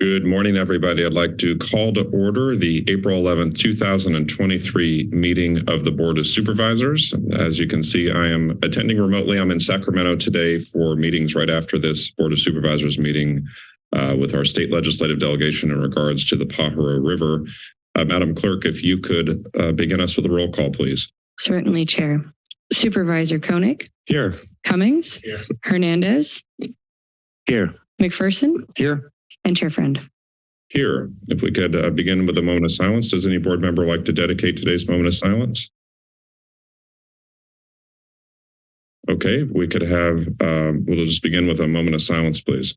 Good morning, everybody. I'd like to call to order the April 11th, 2023 meeting of the Board of Supervisors. As you can see, I am attending remotely. I'm in Sacramento today for meetings right after this Board of Supervisors meeting uh, with our state legislative delegation in regards to the Pajaro River. Uh, Madam Clerk, if you could uh, begin us with a roll call, please. Certainly, Chair. Supervisor Koenig, Here. Cummings, Here. Hernandez, Here. McPherson, Here. And Chair Friend. Here. If we could uh, begin with a moment of silence. Does any board member like to dedicate today's moment of silence? Okay, we could have, um, we'll just begin with a moment of silence, please.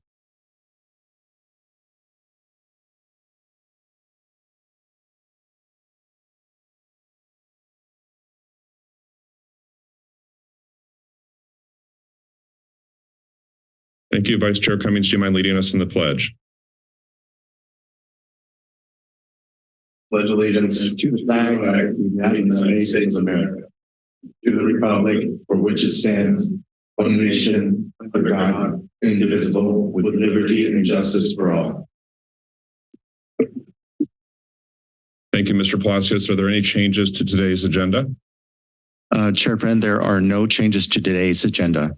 Thank you, Vice Chair Cummings. Do you mind leading us in the pledge? Pledge allegiance to the flag of the United States of America, to the republic for which it stands, one nation, under God, indivisible, with liberty and justice for all. Thank you, Mr. Palacios. Are there any changes to today's agenda? Uh, Chair Friend, there are no changes to today's agenda.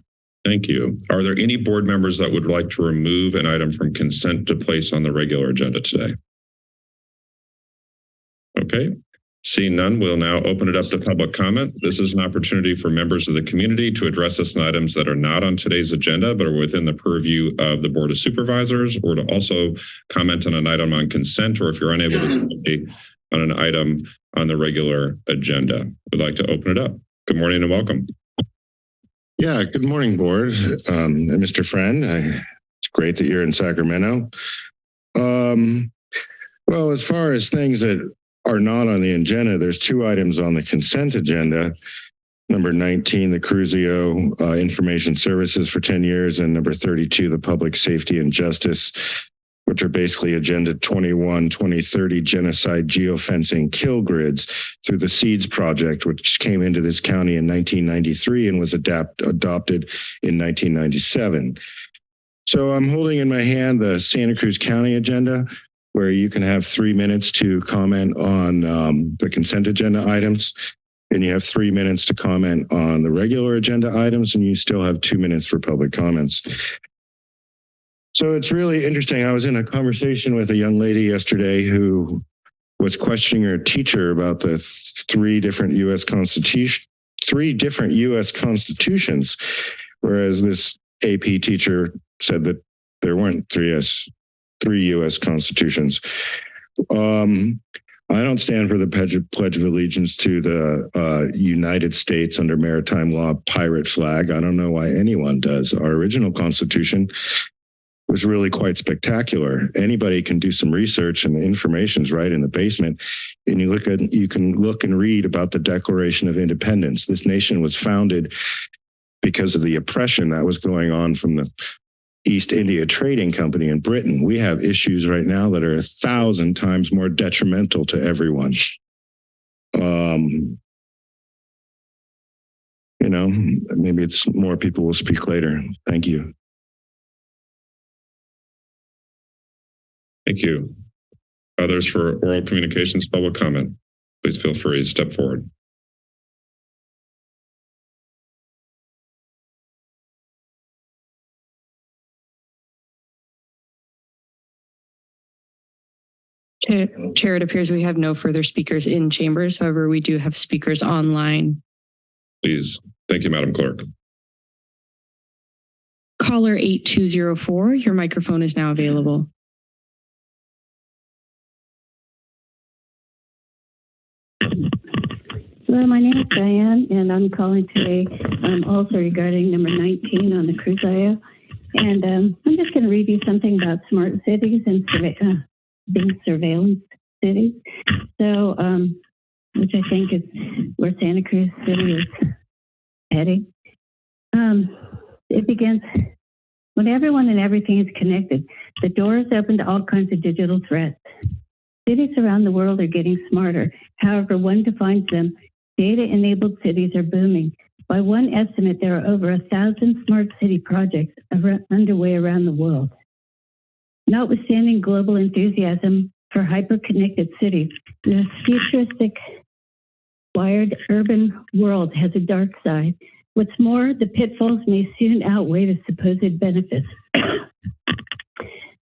Thank you. Are there any board members that would like to remove an item from consent to place on the regular agenda today? Okay, seeing none, we'll now open it up to public comment. This is an opportunity for members of the community to address us on items that are not on today's agenda, but are within the purview of the Board of Supervisors, or to also comment on an item on consent, or if you're unable to say on an item on the regular agenda. We'd like to open it up. Good morning and welcome. Yeah, good morning, board. Um, and Mr. Friend, I, it's great that you're in Sacramento. Um, well, as far as things that are not on the agenda, there's two items on the consent agenda. Number 19, the Cruzio uh, Information Services for 10 years, and number 32, the Public Safety and Justice, which are basically Agenda 21, 2030 Genocide Geofencing Kill Grids through the SEEDS project, which came into this county in 1993 and was adapt, adopted in 1997. So I'm holding in my hand the Santa Cruz County agenda, where you can have three minutes to comment on um, the consent agenda items. And you have three minutes to comment on the regular agenda items, and you still have two minutes for public comments. So it's really interesting. I was in a conversation with a young lady yesterday who was questioning her teacher about the three different U.S. constitution, three different U.S. constitutions, whereas this AP teacher said that there weren't three S, three U.S. constitutions. Um, I don't stand for the pledge, of allegiance to the uh, United States under maritime law pirate flag. I don't know why anyone does. Our original constitution was really quite spectacular. Anybody can do some research and the information's right in the basement. And you look at you can look and read about the Declaration of Independence. This nation was founded because of the oppression that was going on from the East India Trading Company in Britain. We have issues right now that are a thousand times more detrimental to everyone. Um, you know, maybe it's more people will speak later. Thank you. Thank you. Others for oral communications, public comment. Please feel free to step forward. Chair, Chair, it appears we have no further speakers in chambers. However, we do have speakers online. Please. Thank you, Madam Clerk. Caller 8204, your microphone is now available. Hello, my name is Diane, and I'm calling today um, also regarding number 19 on the Cruzio. And um, I'm just going to read you something about smart cities and uh, being surveillance cities. So, um, which I think is where Santa Cruz City is heading. Um, it begins when everyone and everything is connected. The door is open to all kinds of digital threats. Cities around the world are getting smarter. However, one defines them Data-enabled cities are booming. By one estimate, there are over a thousand smart city projects underway around the world. Notwithstanding global enthusiasm for hyper-connected cities, this futuristic wired urban world has a dark side. What's more, the pitfalls may soon outweigh the supposed benefits.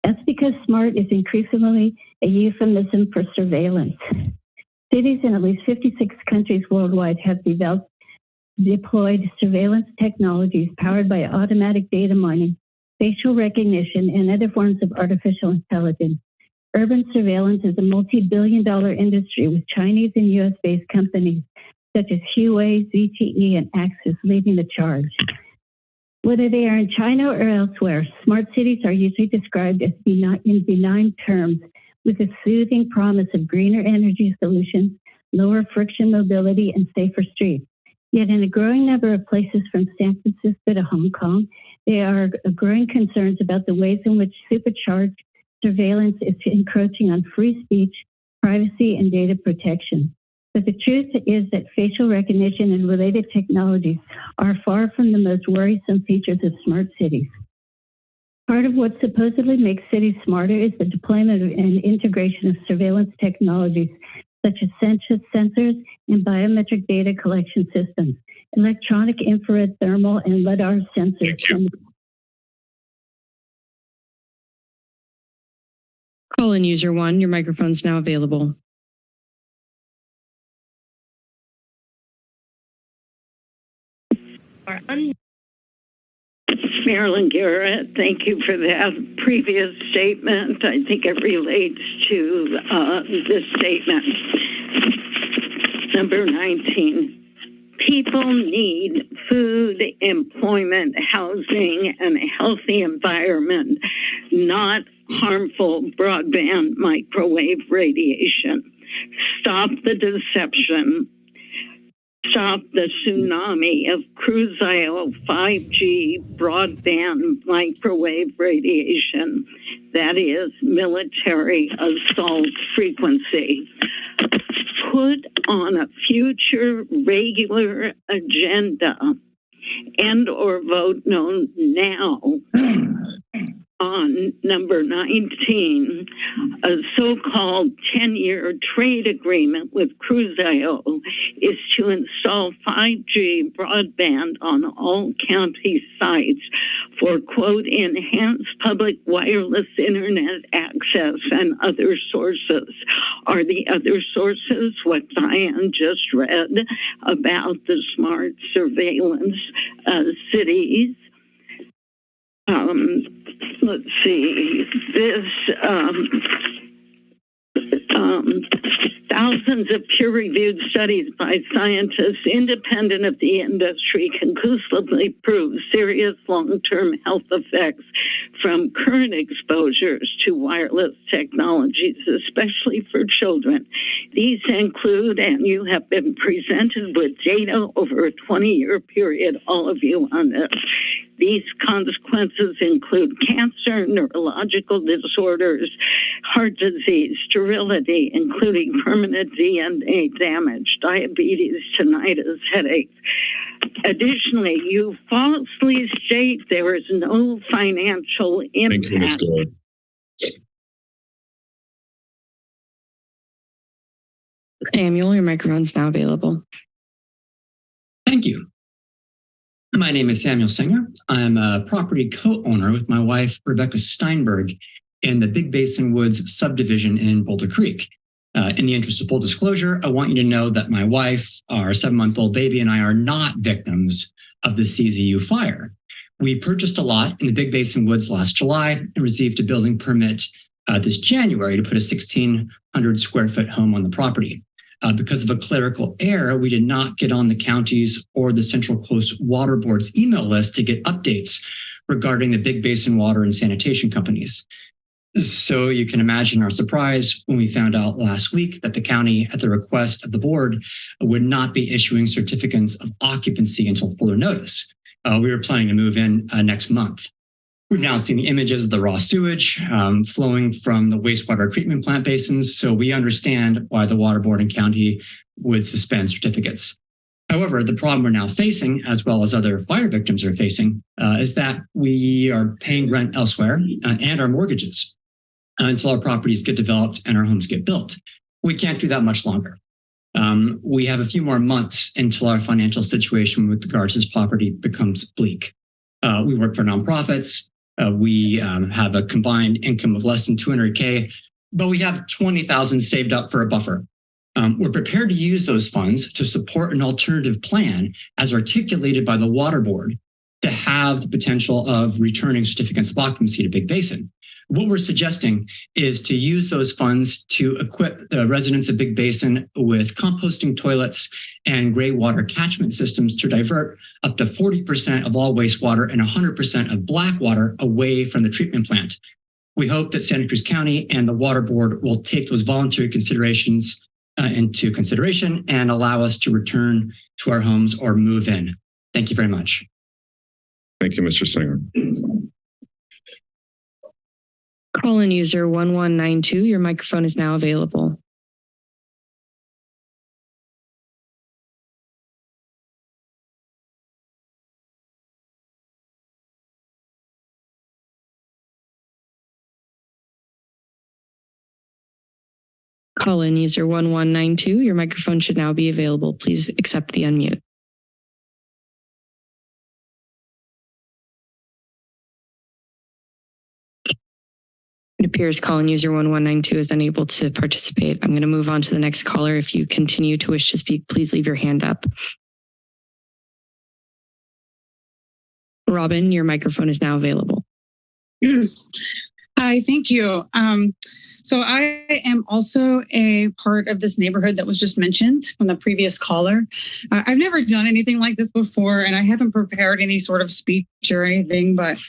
That's because smart is increasingly a euphemism for surveillance. Cities in at least 56 countries worldwide have developed, deployed surveillance technologies powered by automatic data mining, facial recognition, and other forms of artificial intelligence. Urban surveillance is a multi-billion dollar industry with Chinese and US based companies such as Huawei, ZTE, and Axis leading the charge. Whether they are in China or elsewhere, smart cities are usually described as benign, in benign terms with a soothing promise of greener energy solutions, lower friction mobility, and safer streets. Yet in a growing number of places from San Francisco to Hong Kong, there are growing concerns about the ways in which supercharged surveillance is encroaching on free speech, privacy, and data protection. But the truth is that facial recognition and related technologies are far from the most worrisome features of smart cities. Part of what supposedly makes cities smarter is the deployment and integration of surveillance technologies such as sensors and biometric data collection systems, electronic infrared thermal and LiDAR sensors. From Call in user one, your microphone's now available. Marilyn Garrett, thank you for that previous statement. I think it relates to uh, this statement. Number 19. People need food, employment, housing, and a healthy environment, not harmful broadband microwave radiation. Stop the deception stop the tsunami of Cruzio 5G broadband microwave radiation, that is military assault frequency. Put on a future regular agenda and or vote no now on number 19, a so-called 10-year trade agreement with Cruzio is to install 5G broadband on all county sites for, quote, enhanced public wireless internet access and other sources. Are the other sources what Diane just read about the smart surveillance uh, cities? Um, let's see, this um, um, thousands of peer-reviewed studies by scientists independent of the industry conclusively prove serious long-term health effects from current exposures to wireless technologies, especially for children. These include, and you have been presented with data over a 20-year period, all of you on this, these consequences include cancer, neurological disorders, heart disease, sterility, including permanent DNA damage, diabetes, tinnitus, headaches. Additionally, you falsely state there is no financial Thank you, Ms. impact. Samuel, your microphone's now available. Thank you. My name is Samuel Singer. I'm a property co-owner with my wife, Rebecca Steinberg, in the Big Basin Woods subdivision in Boulder Creek. Uh, in the interest of full disclosure, I want you to know that my wife, our seven-month-old baby, and I are not victims of the CZU fire. We purchased a lot in the Big Basin Woods last July and received a building permit uh, this January to put a 1,600 square foot home on the property. Uh, because of a clerical error, we did not get on the county's or the Central Coast Water Board's email list to get updates regarding the Big Basin Water and Sanitation companies. So you can imagine our surprise when we found out last week that the county, at the request of the board, would not be issuing certificates of occupancy until further notice. Uh, we were planning to move in uh, next month. We've now seen the images of the raw sewage um, flowing from the wastewater treatment plant basins, so we understand why the water board and county would suspend certificates. However, the problem we're now facing, as well as other fire victims are facing, uh, is that we are paying rent elsewhere uh, and our mortgages. until our properties get developed and our homes get built. We can't do that much longer. Um, we have a few more months until our financial situation with regards to this property becomes bleak. Uh, we work for nonprofits. Uh, we um, have a combined income of less than 200K, but we have 20,000 saved up for a buffer. Um, we're prepared to use those funds to support an alternative plan as articulated by the water board to have the potential of returning certificates of occupancy to Big Basin. What we're suggesting is to use those funds to equip the residents of Big Basin with composting toilets and gray water catchment systems to divert up to 40% of all wastewater and 100% of black water away from the treatment plant. We hope that Santa Cruz County and the Water Board will take those voluntary considerations uh, into consideration and allow us to return to our homes or move in. Thank you very much. Thank you, Mr. Singer. Call-in user 1192, your microphone is now available. Call-in user 1192, your microphone should now be available. Please accept the unmute. It appears call-in user 1192 is unable to participate. I'm going to move on to the next caller. If you continue to wish to speak, please leave your hand up. Robin, your microphone is now available. Hi, thank you. Um, so I am also a part of this neighborhood that was just mentioned from the previous caller. Uh, I've never done anything like this before, and I haven't prepared any sort of speech or anything, but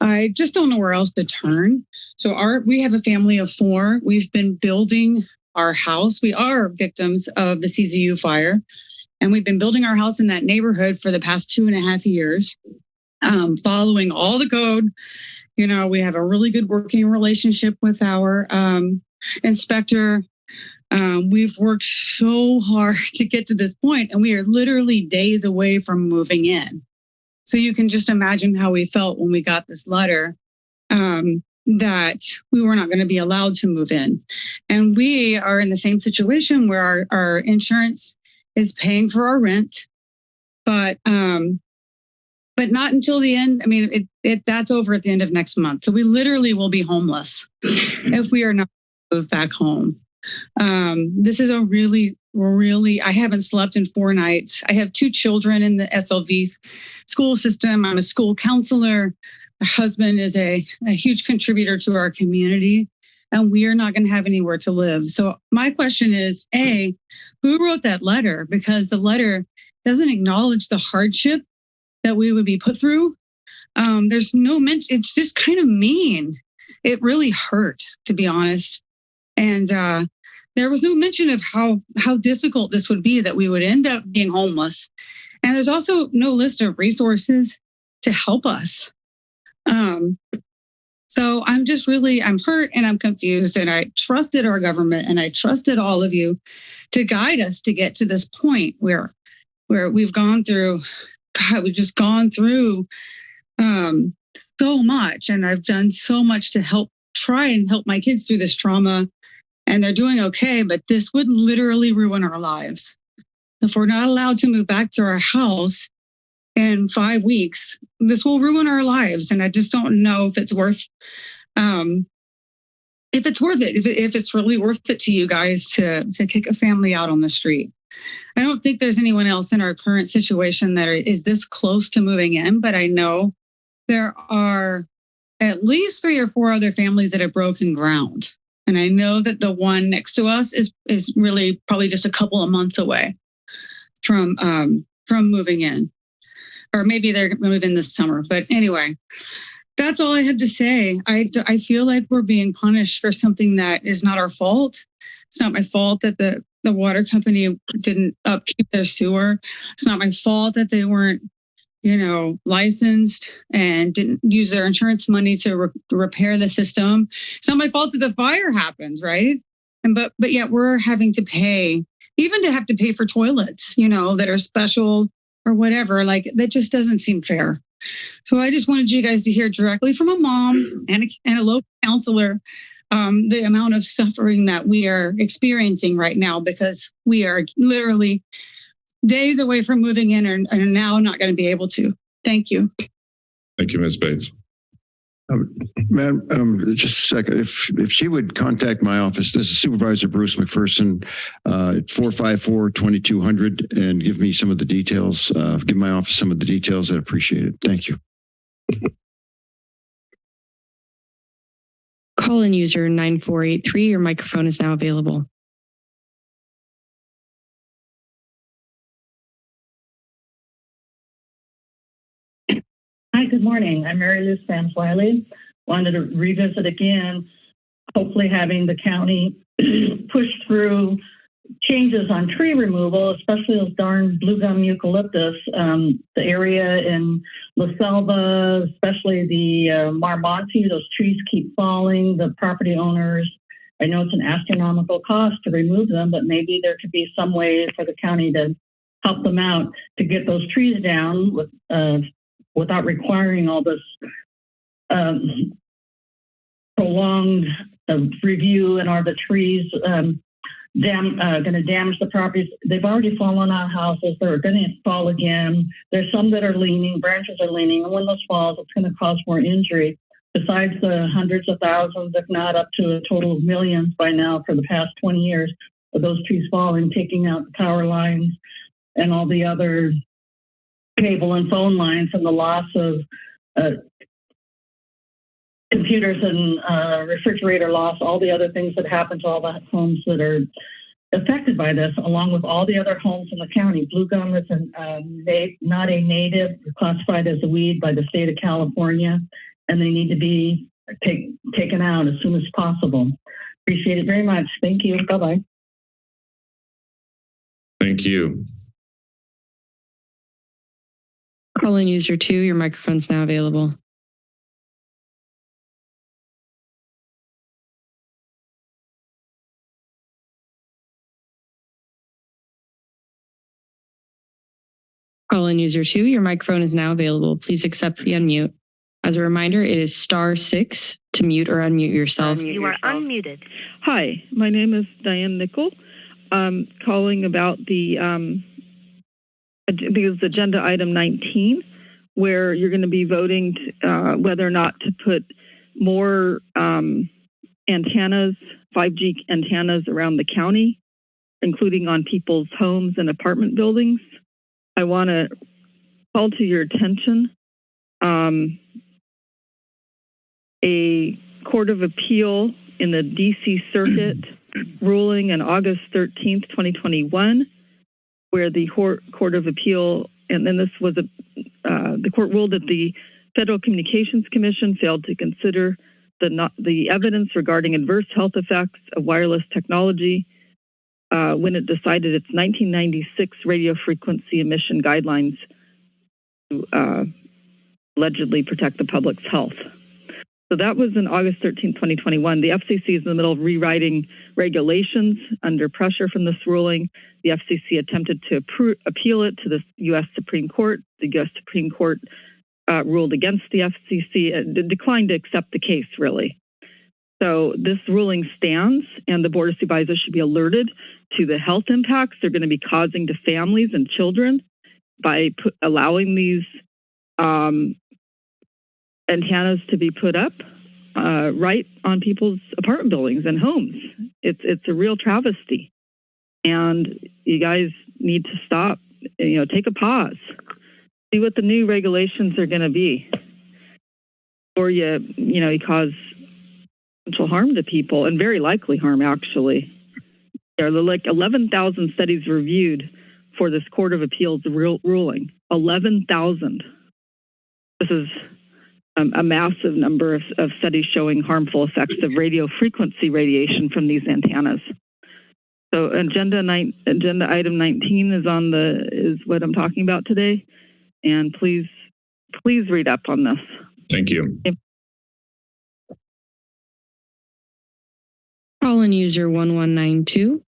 I just don't know where else to turn. So our we have a family of four. We've been building our house. We are victims of the CZU fire, and we've been building our house in that neighborhood for the past two and a half years, um, following all the code you know, we have a really good working relationship with our um, inspector. Um, we've worked so hard to get to this point, and we are literally days away from moving in. So you can just imagine how we felt when we got this letter um, that we were not going to be allowed to move in. And we are in the same situation where our, our insurance is paying for our rent, but um, but not until the end. I mean, it, it that's over at the end of next month. So we literally will be homeless if we are not moved back home. Um, this is a really, really, I haven't slept in four nights. I have two children in the SLV school system. I'm a school counselor. Husband is a, a huge contributor to our community and we are not going to have anywhere to live. So my question is, A, who wrote that letter? Because the letter doesn't acknowledge the hardship that we would be put through. Um, there's no mention. It's just kind of mean. It really hurt, to be honest. And uh, there was no mention of how how difficult this would be that we would end up being homeless. And there's also no list of resources to help us. Um, so I'm just really I'm hurt and I'm confused. And I trusted our government and I trusted all of you to guide us to get to this point where where we've gone through God, we've just gone through um, so much, and I've done so much to help try and help my kids through this trauma, and they're doing okay. But this would literally ruin our lives if we're not allowed to move back to our house in five weeks. This will ruin our lives, and I just don't know if it's worth. Um, if it's worth it, if, if it's really worth it to you guys to to kick a family out on the street. I don't think there's anyone else in our current situation that is this close to moving in, but I know there are at least three or four other families that have broken ground. And I know that the one next to us is is really probably just a couple of months away from um, from moving in, or maybe they're moving this summer. But anyway, that's all I have to say. I I feel like we're being punished for something that is not our fault. It's not my fault that the the water company didn't upkeep their sewer. It's not my fault that they weren't, you know, licensed and didn't use their insurance money to re- repair the system. It's not my fault that the fire happens, right? And but but yet we're having to pay, even to have to pay for toilets, you know, that are special or whatever. Like that just doesn't seem fair. So I just wanted you guys to hear directly from a mom and a, and a local counselor um, the amount of suffering that we are experiencing right now because we are literally days away from moving in and are now not going to be able to. Thank you. Thank you, Ms. Bates. Madam, um, just a second, if, if she would contact my office, this is Supervisor Bruce McPherson, uh, at 454-2200 and give me some of the details, uh, give my office some of the details, I'd appreciate it. Thank you. Call in user 9483. Your microphone is now available. Hi, good morning. I'm Mary Lou Sams Wiley. Wanted to revisit again, hopefully having the county push through changes on tree removal, especially those darn blue gum eucalyptus. Um, the area in La Selva, especially the uh, Mar Monte, those trees keep falling. The property owners, I know it's an astronomical cost to remove them, but maybe there could be some way for the county to help them out to get those trees down with uh, without requiring all this um, prolonged uh, review and are the trees um, uh, going to damage the properties? They've already fallen on houses. They're going to fall again. There's some that are leaning, branches are leaning, and when those falls, it's going to cause more injury. Besides the hundreds of thousands, if not up to a total of millions by now for the past 20 years of those trees falling, taking out the power lines and all the other cable and phone lines and the loss of uh, computers and uh, refrigerator loss, all the other things that happen to all the homes that are affected by this, along with all the other homes in the county. Blue gum is an, um, not a native, classified as a weed by the state of California, and they need to be take, taken out as soon as possible. Appreciate it very much. Thank you. Bye bye. Thank you. Call in user two. Your microphone's now available. Call in user two. Your microphone is now available. Please accept the unmute. As a reminder, it is star six to mute or unmute yourself. You are unmuted. Hi, my name is Diane Nickel. I'm calling about the, um, I think it's agenda item 19, where you're going to be voting to, uh, whether or not to put more um, antennas, 5G antennas around the county, including on people's homes and apartment buildings. I want to call to your attention um, a Court of Appeal in the DC Circuit ruling on August 13th, 2021, where the Court of Appeal, and then this was a, uh, the court ruled that the Federal Communications Commission failed to consider the, not, the evidence regarding adverse health effects of wireless technology uh, when it decided its 1996 radio frequency emission guidelines to uh, allegedly protect the public's health. So that was in August 13, 2021. The FCC is in the middle of rewriting regulations under pressure from this ruling. The FCC attempted to appeal it to the U.S. Supreme Court. The U.S. Supreme Court uh, ruled against the FCC, declined to accept the case, really. So this ruling stands, and the Board of Supervisors should be alerted to the health impacts they're going to be causing to families and children by allowing these um, antennas to be put up uh, right on people's apartment buildings and homes. It's it's a real travesty, and you guys need to stop. You know, take a pause, see what the new regulations are going to be, or you you know you cause potential harm to people and very likely harm actually. There are like 11,000 studies reviewed for this Court of Appeals ruling. 11,000. This is um, a massive number of, of, studies showing harmful effects of radio frequency radiation from these antennas. So agenda nine, agenda item 19 is on the is what I'm talking about today, and please please read up on this. Thank you. Call in user 1192.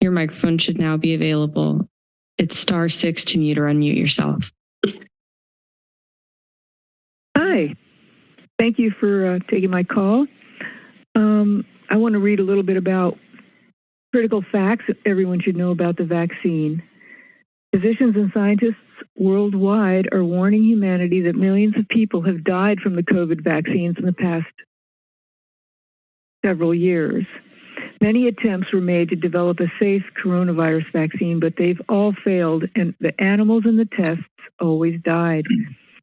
Your microphone should now be available. It's star six to mute or unmute yourself. Hi. Thank you for uh, taking my call. Um, I want to read a little bit about critical facts everyone should know about the vaccine. Physicians and scientists worldwide are warning humanity that millions of people have died from the COVID vaccines in the past several years. Many attempts were made to develop a safe coronavirus vaccine, but they've all failed, and the animals in the tests always died.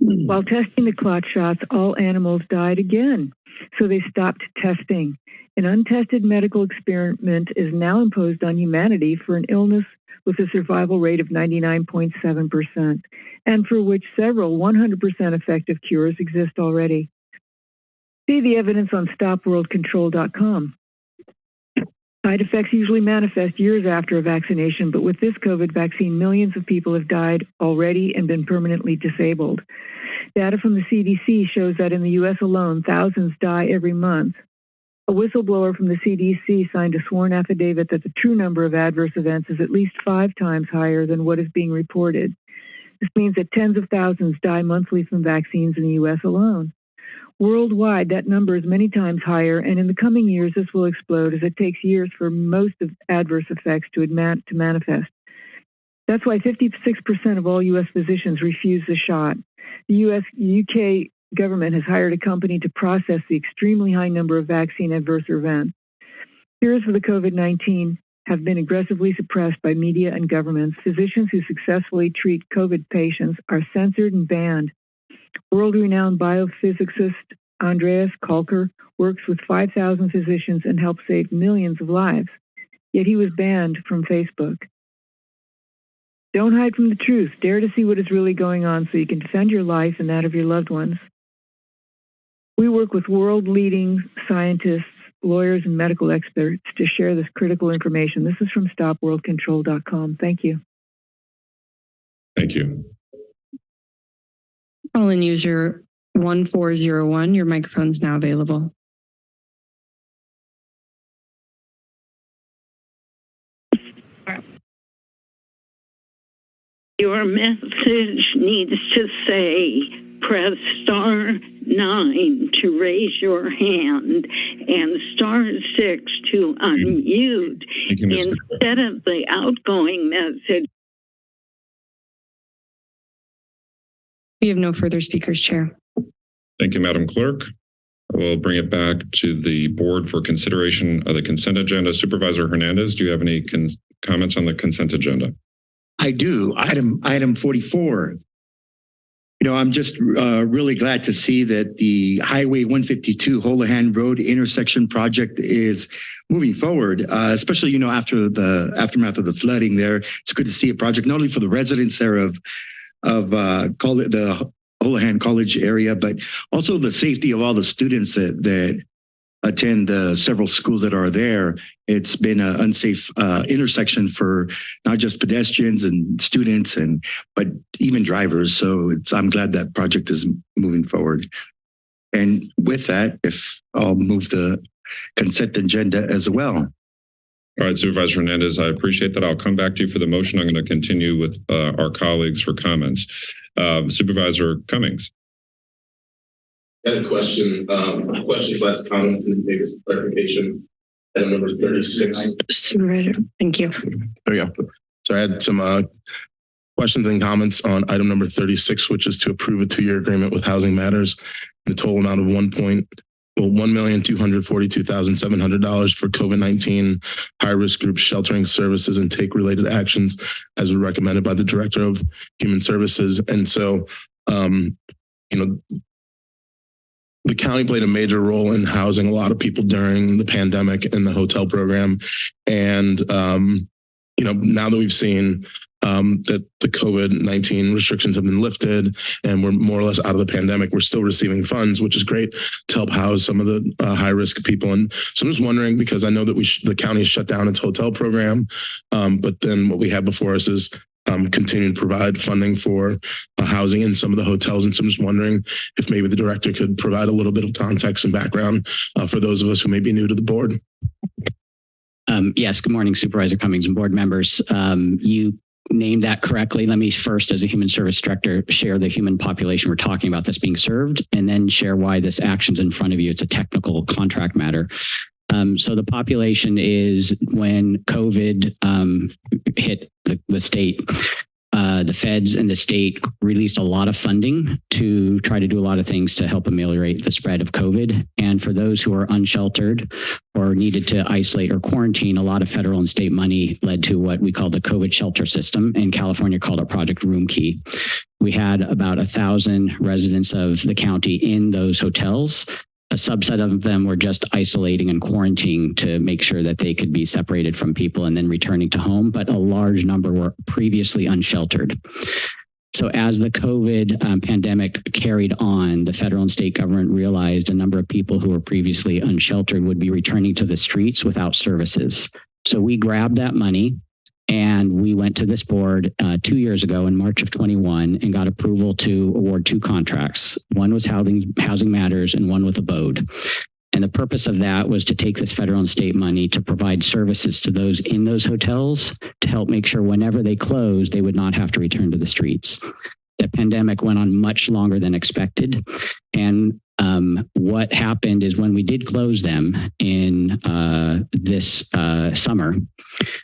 While testing the clot shots, all animals died again, so they stopped testing. An untested medical experiment is now imposed on humanity for an illness with a survival rate of 99.7%, and for which several 100% effective cures exist already. See the evidence on stopworldcontrol.com. Side effects usually manifest years after a vaccination, but with this COVID vaccine, millions of people have died already and been permanently disabled. Data from the CDC shows that in the US alone, thousands die every month. A whistleblower from the CDC signed a sworn affidavit that the true number of adverse events is at least five times higher than what is being reported. This means that tens of thousands die monthly from vaccines in the US alone. Worldwide, that number is many times higher, and in the coming years, this will explode as it takes years for most of adverse effects to, to manifest. That's why 56% of all U.S. physicians refuse the shot. The U.S. UK government has hired a company to process the extremely high number of vaccine adverse events. Cures for the COVID 19 have been aggressively suppressed by media and governments. Physicians who successfully treat COVID patients are censored and banned. World renowned biophysicist Andreas Kalcker works with 5,000 physicians and helps save millions of lives. Yet he was banned from Facebook. Don't hide from the truth. Dare to see what is really going on so you can defend your life and that of your loved ones. We work with world leading scientists, lawyers, and medical experts to share this critical information. This is from stopworldcontrol.com. Thank you. Thank you. Call in user 1401. Your microphone is now available. Your message needs to say press star nine to raise your hand and star six to unmute you, instead of the outgoing message. We have no further speakers, Chair. Thank you, Madam Clerk. We'll bring it back to the board for consideration of the consent agenda. Supervisor Hernandez, do you have any comments on the consent agenda? I do. Item item 44. You know, I'm just uh, really glad to see that the Highway 152 Holohan Road intersection project is moving forward, uh, especially, you know, after the aftermath of the flooding there. It's good to see a project not only for the residents there of, of uh, the Holohan College area, but also the safety of all the students that, that attend the several schools that are there. It's been an unsafe uh, intersection for not just pedestrians and students, and but even drivers. So it's, I'm glad that project is moving forward. And with that, if I'll move the consent agenda as well. All right, Supervisor Hernandez, I appreciate that. I'll come back to you for the motion. I'm going to continue with uh, our colleagues for comments. Uh, Supervisor Cummings. I had a question, um, questions last comment, and maybe some clarification. Item number thirty-six. Supervisor, thank you. There you go. So I had some uh, questions and comments on item number 36, which is to approve a two-year agreement with Housing Matters. The total amount of one point, well, one million two hundred forty-two thousand seven hundred dollars for COVID-19 high-risk group sheltering services and take related actions as recommended by the Director of Human Services. And so, um, you know, the county played a major role in housing a lot of people during the pandemic in the hotel program. And, um, you know, now that we've seen um, that the COVID 19 restrictions have been lifted and we're more or less out of the pandemic, we're still receiving funds, which is great to help house some of the uh, high risk people. And so I'm just wondering because I know that we the county shut down its hotel program, um, but then what we have before us is um, to provide funding for uh, housing in some of the hotels. And so I'm just wondering if maybe the director could provide a little bit of context and background uh, for those of us who may be new to the board. Um, yes, good morning, Supervisor Cummings and board members. Um, you named that correctly. Let me first, as a human service director, share the human population we're talking about that's being served, and then share why this action's in front of you. It's a technical contract matter. Um, so the population is when COVID um, hit the, the state, uh, the feds and the state released a lot of funding to try to do a lot of things to help ameliorate the spread of COVID. And for those who are unsheltered or needed to isolate or quarantine, a lot of federal and state money led to what we call the COVID shelter system. In California, called it Project Roomkey. We had about a thousand residents of the county in those hotels a subset of them were just isolating and quarantining to make sure that they could be separated from people and then returning to home, but a large number were previously unsheltered. So as the COVID um, pandemic carried on, the federal and state government realized a number of people who were previously unsheltered would be returning to the streets without services. So we grabbed that money and we went to this board uh, two years ago in March of 21 and got approval to award two contracts. One was Housing, Housing Matters and one with Abode. And the purpose of that was to take this federal and state money to provide services to those in those hotels to help make sure whenever they closed, they would not have to return to the streets. The pandemic went on much longer than expected. And um, what happened is when we did close them in uh, this uh, summer,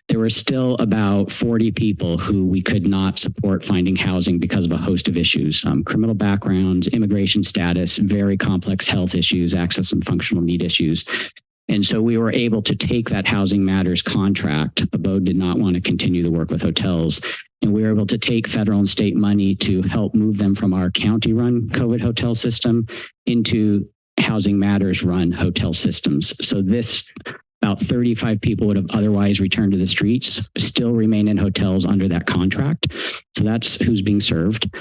there were still about 40 people who we could not support finding housing because of a host of issues, um, criminal backgrounds, immigration status, very complex health issues, access and functional need issues. And so we were able to take that Housing Matters contract. Abode did not want to continue the work with hotels. And we were able to take federal and state money to help move them from our county run COVID hotel system into Housing Matters run hotel systems. So this about 35 people would have otherwise returned to the streets, still remain in hotels under that contract. So that's who's being served.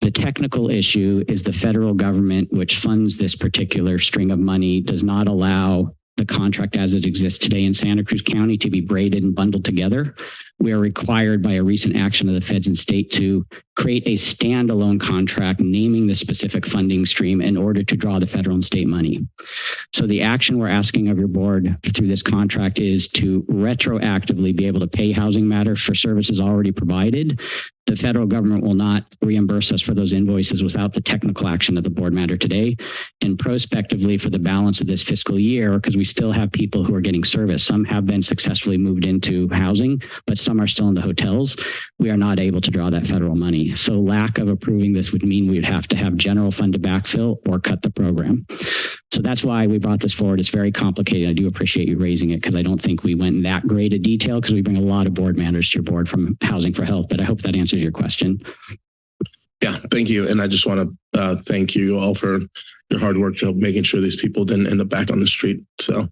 The technical issue is the federal government, which funds this particular string of money, does not allow the contract as it exists today in Santa Cruz County to be braided and bundled together. We are required by a recent action of the feds and state to create a standalone contract naming the specific funding stream in order to draw the federal and state money. So the action we're asking of your board through this contract is to retroactively be able to pay Housing Matters for services already provided. The federal government will not reimburse us for those invoices without the technical action of the board matter today. And prospectively for the balance of this fiscal year, because we still have people who are getting service. Some have been successfully moved into housing, but some are still in the hotels. We are not able to draw that federal money. So lack of approving this would mean we would have to have general fund to backfill or cut the program. So that's why we brought this forward. It's very complicated. I do appreciate you raising it because I don't think we went in that great a detail because we bring a lot of board matters to your board from Housing for Health, but I hope that answers your question. Yeah, thank you. And I just want to uh, thank you all for your hard work to making sure these people didn't end up back on the street. So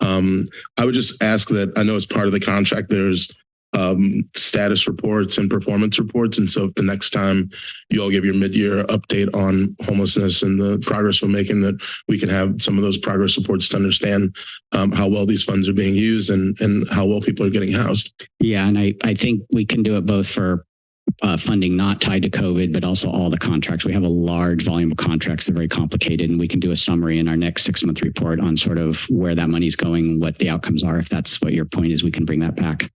um, I would just ask that I know as part of the contract, there's um, status reports and performance reports. And so if the next time you all give your mid-year update on homelessness and the progress we're making, that we can have some of those progress reports to understand um, how well these funds are being used and, and how well people are getting housed. Yeah, and I, I think we can do it both for uh, funding not tied to COVID, but also all the contracts. We have a large volume of contracts. They're very complicated, and we can do a summary in our next six month report on sort of where that money is going, what the outcomes are. If that's what your point is, we can bring that back.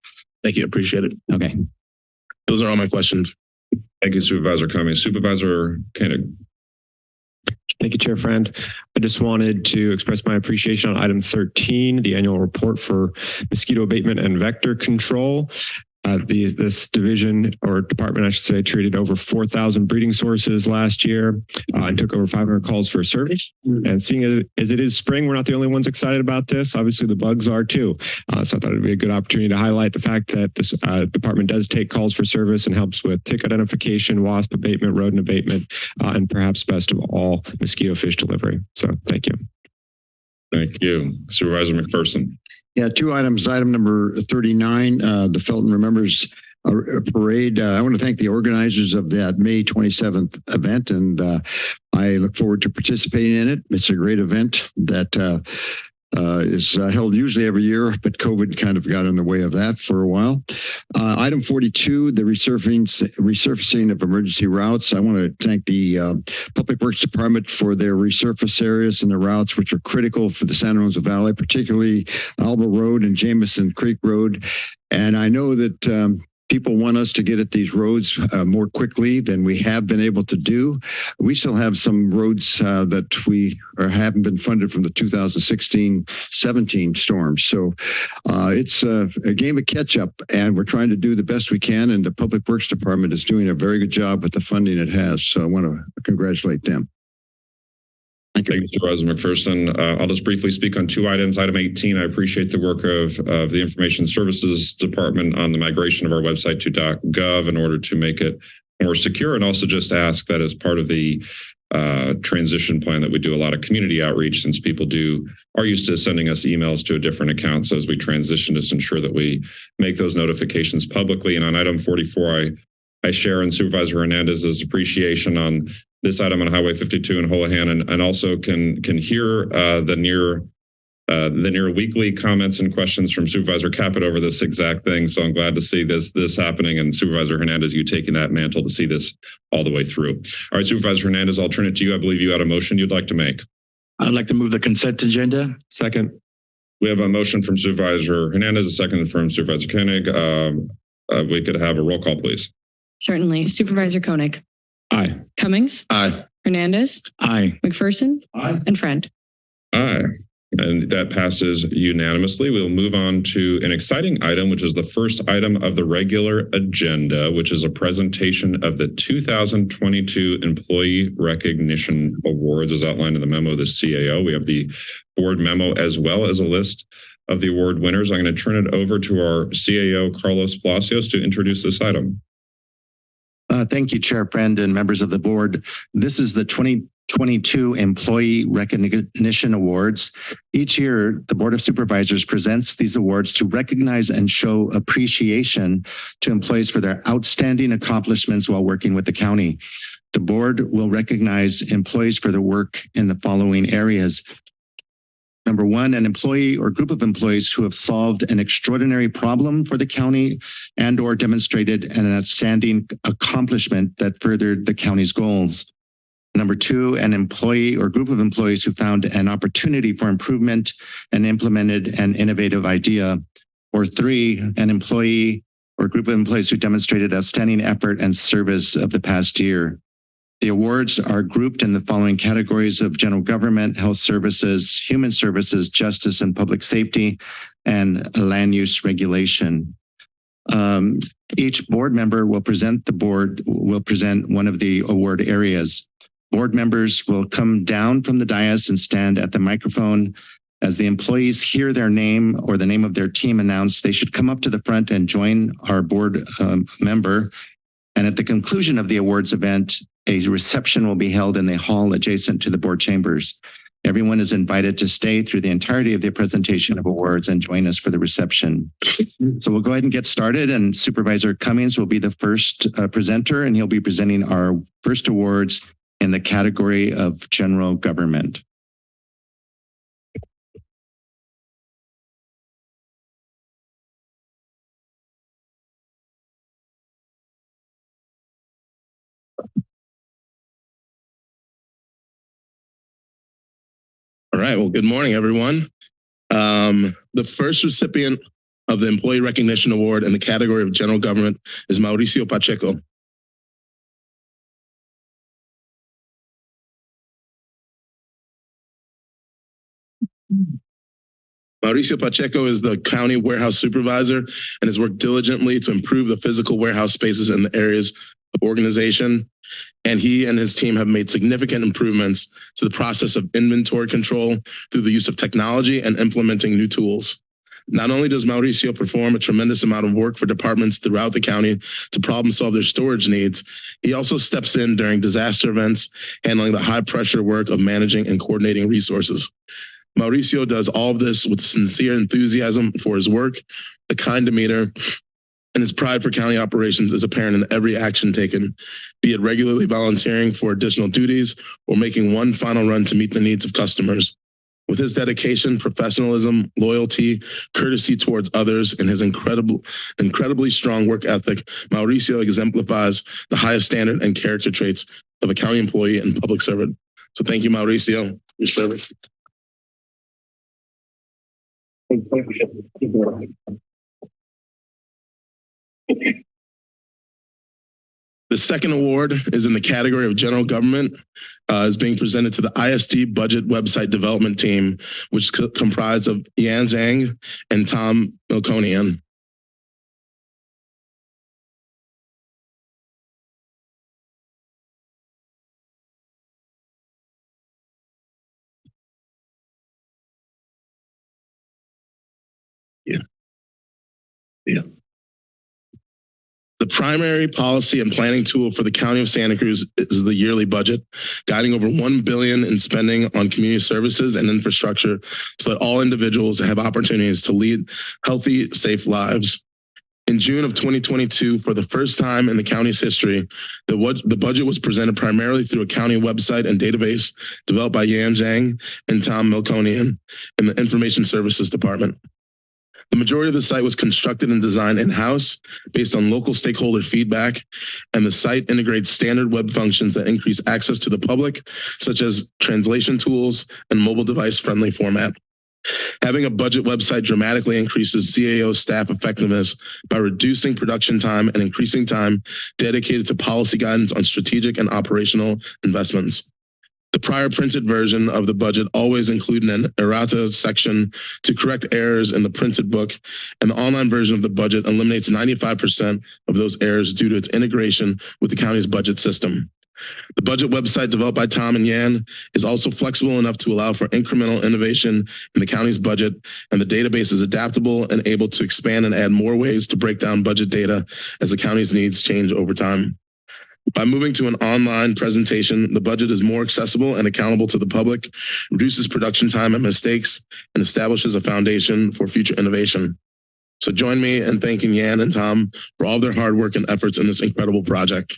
Thank you. Appreciate it. Okay. Those are all my questions. Thank you, Supervisor Cummings. Supervisor Koenig. Thank you, Chair Friend. I just wanted to express my appreciation on item 13, the annual report for mosquito abatement and vector control. Uh, the, this division or department, I should say, treated over 4,000 breeding sources last year uh, and took over 500 calls for service. And seeing it as it is spring, we're not the only ones excited about this. Obviously, the bugs are too. Uh, so I thought it'd be a good opportunity to highlight the fact that this uh, department does take calls for service and helps with tick identification, wasp abatement, rodent abatement, uh, and perhaps best of all, mosquito fish delivery. So thank you. Thank you. Supervisor McPherson. Yeah, two items. Item number 39, uh, the Felton Remembers uh, Parade. Uh, I want to thank the organizers of that May 27th event, and uh, I look forward to participating in it. It's a great event that uh, is uh, held usually every year, but COVID kind of got in the way of that for a while. Uh, item 42, the resurfacing, resurfacing of emergency routes. I want to thank the uh, Public Works Department for their resurface areas and the routes, which are critical for the Santa Rosa Valley, particularly Alba Road and Jamison Creek Road. And I know that um, people want us to get at these roads uh, more quickly than we have been able to do. We still have some roads uh, that we haven't been funded from the 2016-17 storms. So uh, it's a, a game of catch up, and we're trying to do the best we can. And the Public Works Department is doing a very good job with the funding it has. So I want to congratulate them. Thank you, Supervisor McPherson. Uh, I'll just briefly speak on two items. Item 18, I appreciate the work of, of the Information Services Department on the migration of our website to .gov in order to make it more secure and also just ask that as part of the uh, transition plan that we do a lot of community outreach since people do are used to sending us emails to a different account. So as we transition, just ensure that we make those notifications publicly. And on item 44, I I share in Supervisor Hernandez's appreciation on this item on Highway 52 in Holohan and, and also can can hear uh, the near uh, the near weekly comments and questions from Supervisor Caput over this exact thing. So I'm glad to see this this happening and Supervisor Hernandez, you taking that mantle to see this all the way through. All right, Supervisor Hernandez, I'll turn it to you. I believe you had a motion you'd like to make. I'd like to move the consent agenda. Second. We have a motion from Supervisor Hernandez, a second from Supervisor Koenig. Um, uh, we could have a roll call, please. Certainly. Supervisor Koenig, Aye. Cummings, Aye. Hernandez, Aye. McPherson, Aye. and Friend. Aye. And that passes unanimously. We'll move on to an exciting item, which is the first item of the regular agenda, which is a presentation of the 2022 Employee Recognition Awards as outlined in the memo of the CAO. We have the board memo as well as a list of the award winners. I'm going to turn it over to our CAO, Carlos Palacios, to introduce this item. Uh, thank you, Chair Friend and members of the board. This is the 2022 Employee Recognition Awards. Each year, the Board of Supervisors presents these awards to recognize and show appreciation to employees for their outstanding accomplishments while working with the county. The board will recognize employees for their work in the following areas. Number one, an employee or group of employees who have solved an extraordinary problem for the county and or demonstrated an outstanding accomplishment that furthered the county's goals. Number two, an employee or group of employees who found an opportunity for improvement and implemented an innovative idea. Or three, an employee or group of employees who demonstrated outstanding effort and service of the past year. The awards are grouped in the following categories of general government, health services, human services, justice and public safety, and land use regulation. Um, each board member will present the board, will present one of the award areas. Board members will come down from the dais and stand at the microphone. As the employees hear their name or the name of their team announced, they should come up to the front and join our board um, member. And at the conclusion of the awards event, a reception will be held in the hall adjacent to the board chambers. Everyone is invited to stay through the entirety of the presentation of awards and join us for the reception. So we'll go ahead and get started and Supervisor Cummings will be the first uh, presenter and he'll be presenting our first awards in the category of general government. All right. Well, good morning, everyone. Um, the first recipient of the Employee Recognition Award in the category of General Government is Mauricio Pacheco. Mauricio Pacheco is the county warehouse supervisor and has worked diligently to improve the physical warehouse spaces in the areas organization. And he and his team have made significant improvements to the process of inventory control through the use of technology and implementing new tools. Not only does Mauricio perform a tremendous amount of work for departments throughout the county to problem solve their storage needs, he also steps in during disaster events, handling the high pressure work of managing and coordinating resources. Mauricio does all of this with sincere enthusiasm for his work, a kind demeanor, and his pride for county operations is apparent in every action taken, be it regularly volunteering for additional duties or making one final run to meet the needs of customers. With his dedication, professionalism, loyalty, courtesy towards others, and his incredible, incredibly strong work ethic, Mauricio exemplifies the highest standard and character traits of a county employee and public servant. So thank you, Mauricio, for your service. The second award is in the category of general government, uh, is being presented to the ISD budget website development team, which is co- comprised of Yan Zhang and Tom Milconian. Yeah. Yeah. The primary policy and planning tool for the County of Santa Cruz is the yearly budget, guiding over 1 billion in spending on community services and infrastructure so that all individuals have opportunities to lead healthy, safe lives. In June of 2022, for the first time in the county's history, the, the budget was presented primarily through a county website and database developed by Yan Zhang and Tom Milconian in the Information Services Department. The majority of the site was constructed and designed in-house based on local stakeholder feedback, and the site integrates standard web functions that increase access to the public, such as translation tools and mobile device-friendly format. Having a budget website dramatically increases CAO staff effectiveness by reducing production time and increasing time dedicated to policy guidance on strategic and operational investments. The prior printed version of the budget always included an errata section to correct errors in the printed book, and the online version of the budget eliminates 95% of those errors due to its integration with the county's budget system. The budget website developed by Tom and Yan is also flexible enough to allow for incremental innovation in the county's budget, and the database is adaptable and able to expand and add more ways to break down budget data as the county's needs change over time. By moving to an online presentation, the budget is more accessible and accountable to the public, reduces production time and mistakes, and establishes a foundation for future innovation. So join me in thanking Yan and Tom for all their hard work and efforts in this incredible project.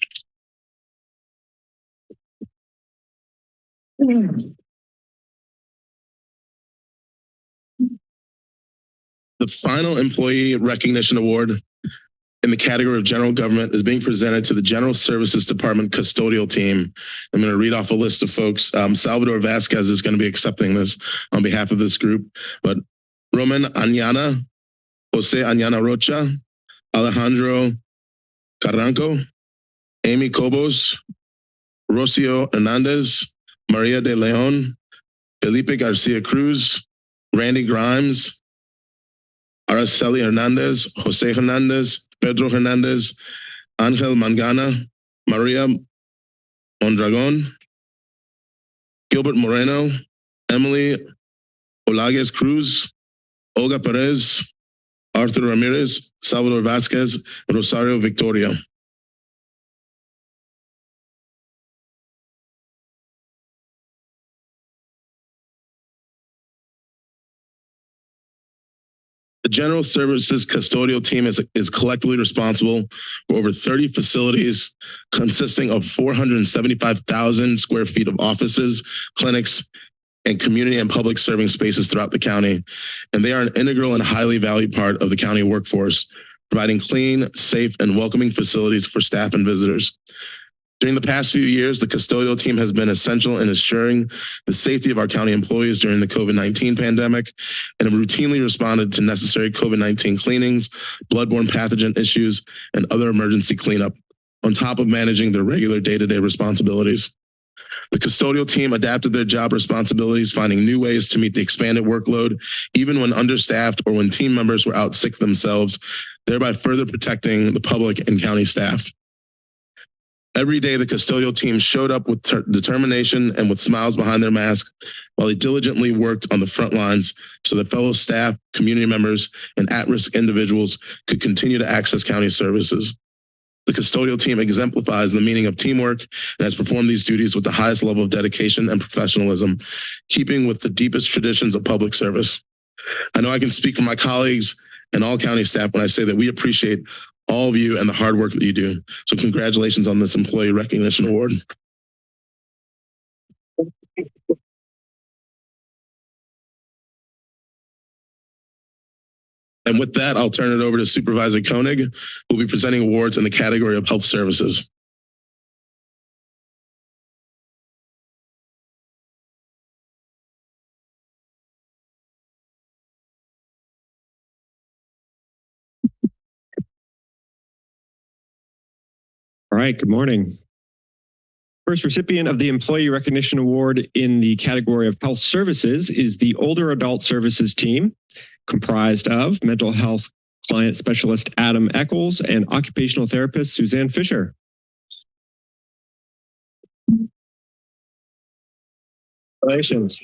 The final employee recognition award in the category of general government is being presented to the General Services Department custodial team. I'm going to read off a list of folks. Um, Salvador Vasquez is going to be accepting this on behalf of this group, but Roman Añana, Jose Añana Rocha, Alejandro Carranco, Amy Cobos, Rocio Hernandez, Maria de Leon, Felipe Garcia Cruz, Randy Grimes, Araceli Hernandez, Jose Hernandez, Pedro Hernandez, Angel Mangana, Maria Mondragon, Gilbert Moreno, Emily Olagues Cruz, Olga Perez, Arthur Ramirez, Salvador Vasquez, Rosario Victoria. The General Services Custodial Team is, is collectively responsible for over 30 facilities consisting of 475,000 square feet of offices, clinics, and community and public serving spaces throughout the county. And they are an integral and highly valued part of the county workforce, providing clean, safe, and welcoming facilities for staff and visitors. During the past few years, the custodial team has been essential in assuring the safety of our county employees during the COVID-19 pandemic and have routinely responded to necessary COVID-19 cleanings, bloodborne pathogen issues, and other emergency cleanup, on top of managing their regular day-to-day responsibilities. The custodial team adapted their job responsibilities, finding new ways to meet the expanded workload, even when understaffed or when team members were out sick themselves, thereby further protecting the public and county staff. Every day, the custodial team showed up with ter- determination and with smiles behind their masks while they diligently worked on the front lines so that fellow staff, community members, and at-risk individuals could continue to access county services. The custodial team exemplifies the meaning of teamwork and has performed these duties with the highest level of dedication and professionalism, keeping with the deepest traditions of public service. I know I can speak for my colleagues and all county staff when I say that we appreciate all of you and the hard work that you do. So congratulations on this employee recognition award. And with that, I'll turn it over to Supervisor Koenig, who will be presenting awards in the category of health services. Right, good morning. First recipient of the Employee Recognition Award in the category of Health Services is the Older Adult Services Team, comprised of mental health client specialist Adam Eccles and occupational therapist Suzanne Fisher. Congratulations.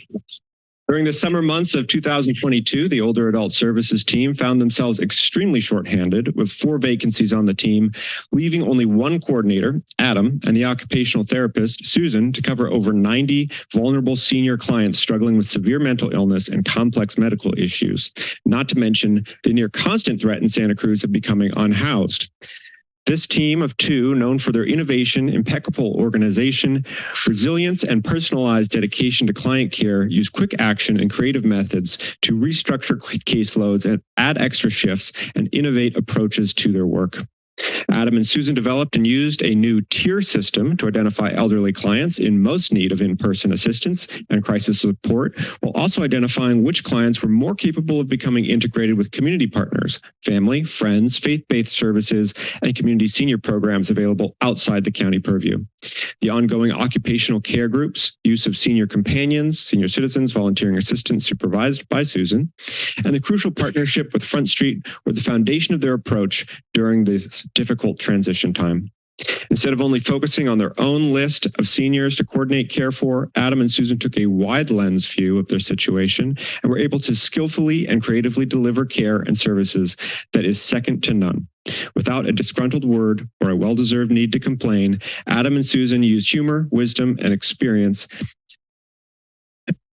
During the summer months of 2022, the older adult services team found themselves extremely shorthanded with four vacancies on the team, leaving only one coordinator, Adam, and the occupational therapist, Susan, to cover over 90 vulnerable senior clients struggling with severe mental illness and complex medical issues, not to mention the near constant threat in Santa Cruz of becoming unhoused. This team of two, known for their innovation, impeccable organization, resilience, and personalized dedication to client care, use quick action and creative methods to restructure caseloads and add extra shifts and innovate approaches to their work. Adam and Susan developed and used a new tier system to identify elderly clients in most need of in-person assistance and crisis support, while also identifying which clients were more capable of becoming integrated with community partners, family, friends, faith-based services, and community senior programs available outside the county purview. The ongoing occupational care groups, use of senior companions, senior citizens, volunteering assistants supervised by Susan, and the crucial partnership with Front Street were the foundation of their approach during this difficult transition time. Instead of only focusing on their own list of seniors to coordinate care for, Adam and Susan took a wide lens view of their situation and were able to skillfully and creatively deliver care and services that is second to none. Without a disgruntled word or a well-deserved need to complain, Adam and Susan used humor, wisdom, and experience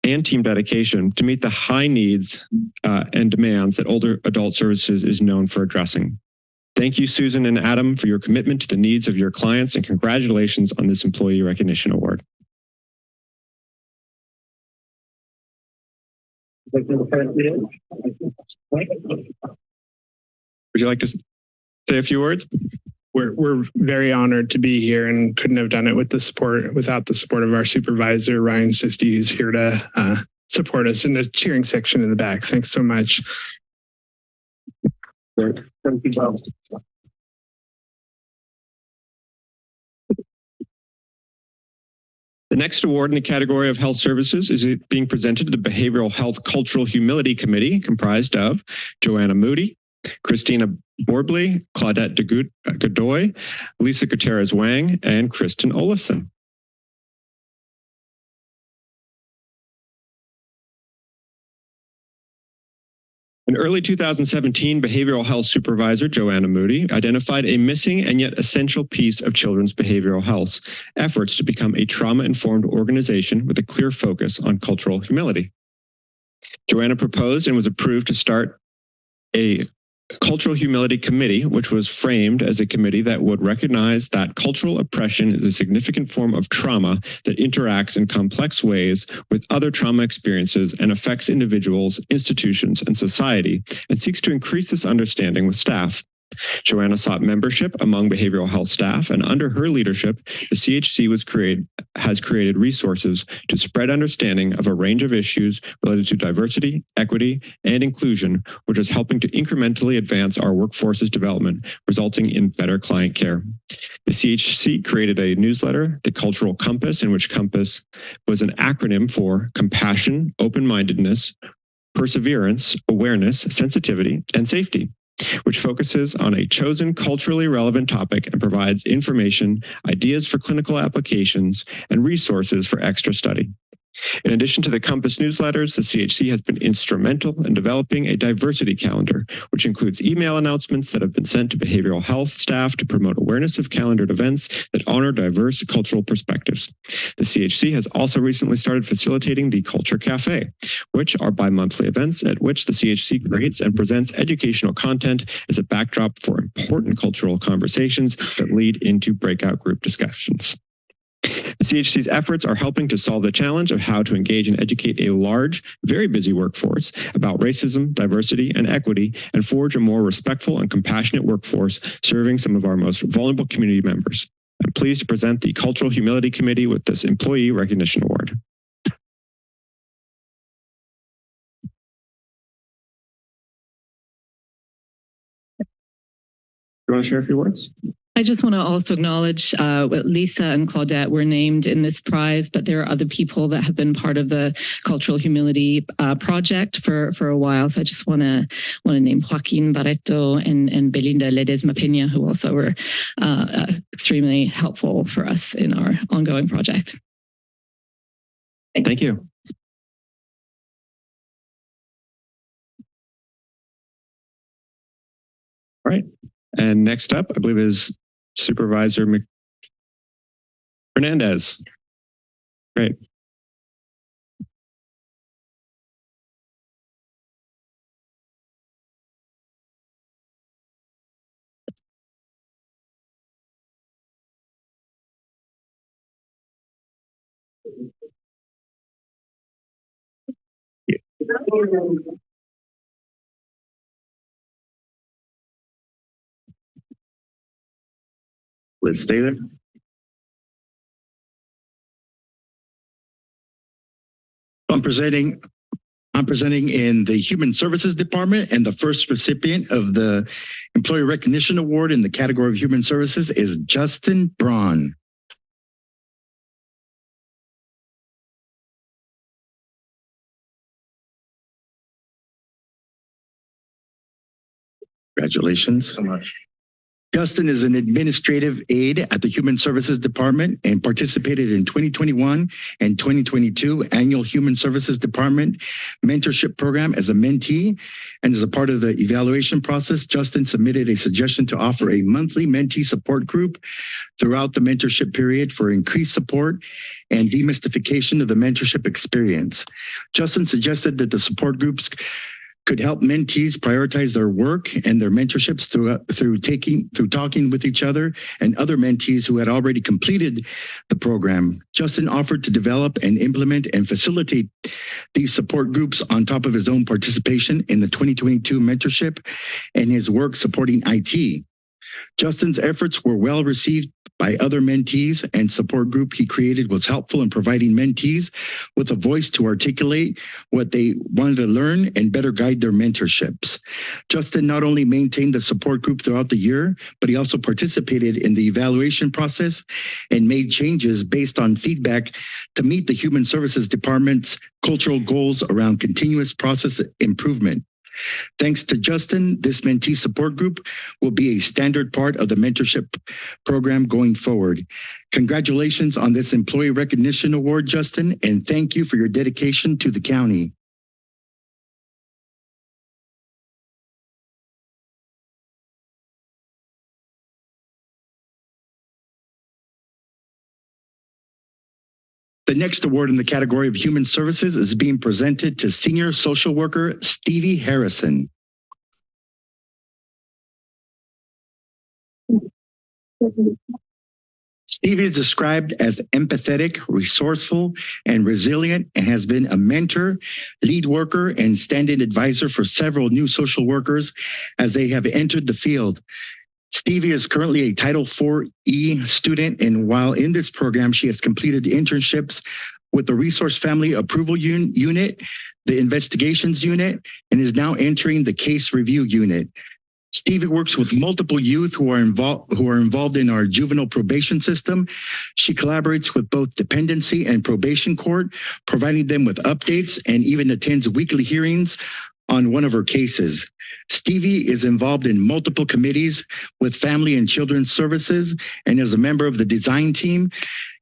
and team dedication to meet the high needs uh, and demands that older adult services is known for addressing. Thank you, Susan and Adam, for your commitment to the needs of your clients and congratulations on this Employee Recognition Award. Would you like to say a few words? We're, we're very honored to be here and couldn't have done it with the support without the support of our supervisor, Ryan Sisti, who's here to uh, support us in the cheering section in the back. Thanks so much. Thank you. The next award in the category of health services is being presented to the Behavioral Health Cultural Humility Committee, comprised of Joanna Moody, Christina Borbley, Claudette de uh, Godoy, Lisa Gutierrez Wang, and Kristen Olafson. In early 2017, behavioral health supervisor Joanna Moody identified a missing and yet essential piece of children's behavioral health efforts to become a trauma-informed organization with a clear focus on cultural humility. Joanna proposed and was approved to start a Cultural Humility Committee, which was framed as a committee that would recognize that cultural oppression is a significant form of trauma that interacts in complex ways with other trauma experiences and affects individuals, institutions, and society, and seeks to increase this understanding with staff. Joanna sought membership among behavioral health staff, and under her leadership, the CHC was created, has created resources to spread understanding of a range of issues related to diversity, equity, and inclusion, which is helping to incrementally advance our workforce's development, resulting in better client care. The CHC created a newsletter, The Cultural Compass, in which Compass was an acronym for compassion, open-mindedness, perseverance, awareness, sensitivity, and safety which focuses on a chosen culturally relevant topic and provides information, ideas for clinical applications, and resources for extra study. In addition to the Compass newsletters, the CHC has been instrumental in developing a diversity calendar, which includes email announcements that have been sent to behavioral health staff to promote awareness of calendared events that honor diverse cultural perspectives. The CHC has also recently started facilitating the Culture Cafe, which are bi-monthly events at which the CHC creates and presents educational content as a backdrop for important cultural conversations that lead into breakout group discussions. The CHC's efforts are helping to solve the challenge of how to engage and educate a large, very busy workforce about racism, diversity, and equity, and forge a more respectful and compassionate workforce serving some of our most vulnerable community members. I'm pleased to present the Cultural Humility Committee with this Employee Recognition Award. Do you want to share a few words? I just want to also acknowledge uh, Lisa and Claudette were named in this prize, but there are other people that have been part of the Cultural Humility uh, Project for, for a while. So I just want to want to name Joaquin Barreto and, and Belinda Ledesma Pena, who also were uh, uh, extremely helpful for us in our ongoing project. Thank you. All right. And next up, I believe is Supervisor Mc- Hernandez. Great. Liz Taylor. I'm presenting, I'm presenting in the Human Services Department and the first recipient of the Employee Recognition Award in the category of Human Services is Justin Braun. Congratulations. So much. Justin is an administrative aide at the Human Services Department and participated in 2021 and 2022 annual Human Services Department mentorship program as a mentee. And as a part of the evaluation process, Justin submitted a suggestion to offer a monthly mentee support group throughout the mentorship period for increased support and demystification of the mentorship experience. Justin suggested that the support groups could help mentees prioritize their work and their mentorships through uh, through taking through talking with each other and other mentees who had already completed the program. Justin offered to develop and implement and facilitate these support groups on top of his own participation in the 2022 mentorship and his work supporting IT. Justin's efforts were well received by other mentees and support group he created was helpful in providing mentees with a voice to articulate what they wanted to learn and better guide their mentorships. Justin not only maintained the support group throughout the year, but he also participated in the evaluation process and made changes based on feedback to meet the Human Services Department's cultural goals around continuous process improvement. Thanks to Justin, this mentee support group will be a standard part of the mentorship program going forward. Congratulations on this Employee Recognition Award, Justin, and thank you for your dedication to the county. The next award in the category of human services is being presented to senior social worker Stevie Harrison. Stevie is described as empathetic, resourceful, and resilient, and has been a mentor, lead worker, and stand-in advisor for several new social workers as they have entered the field. Stevie is currently a Title IV-E student, and while in this program, she has completed internships with the Resource Family Approval Un Unit, the Investigations Unit, and is now entering the Case Review Unit. Stevie works with multiple youth who are involved who are involved in our juvenile probation system. She collaborates with both dependency and probation court, providing them with updates and even attends weekly hearings on one of her cases. Stevie is involved in multiple committees with Family and Children's Services and is a member of the design team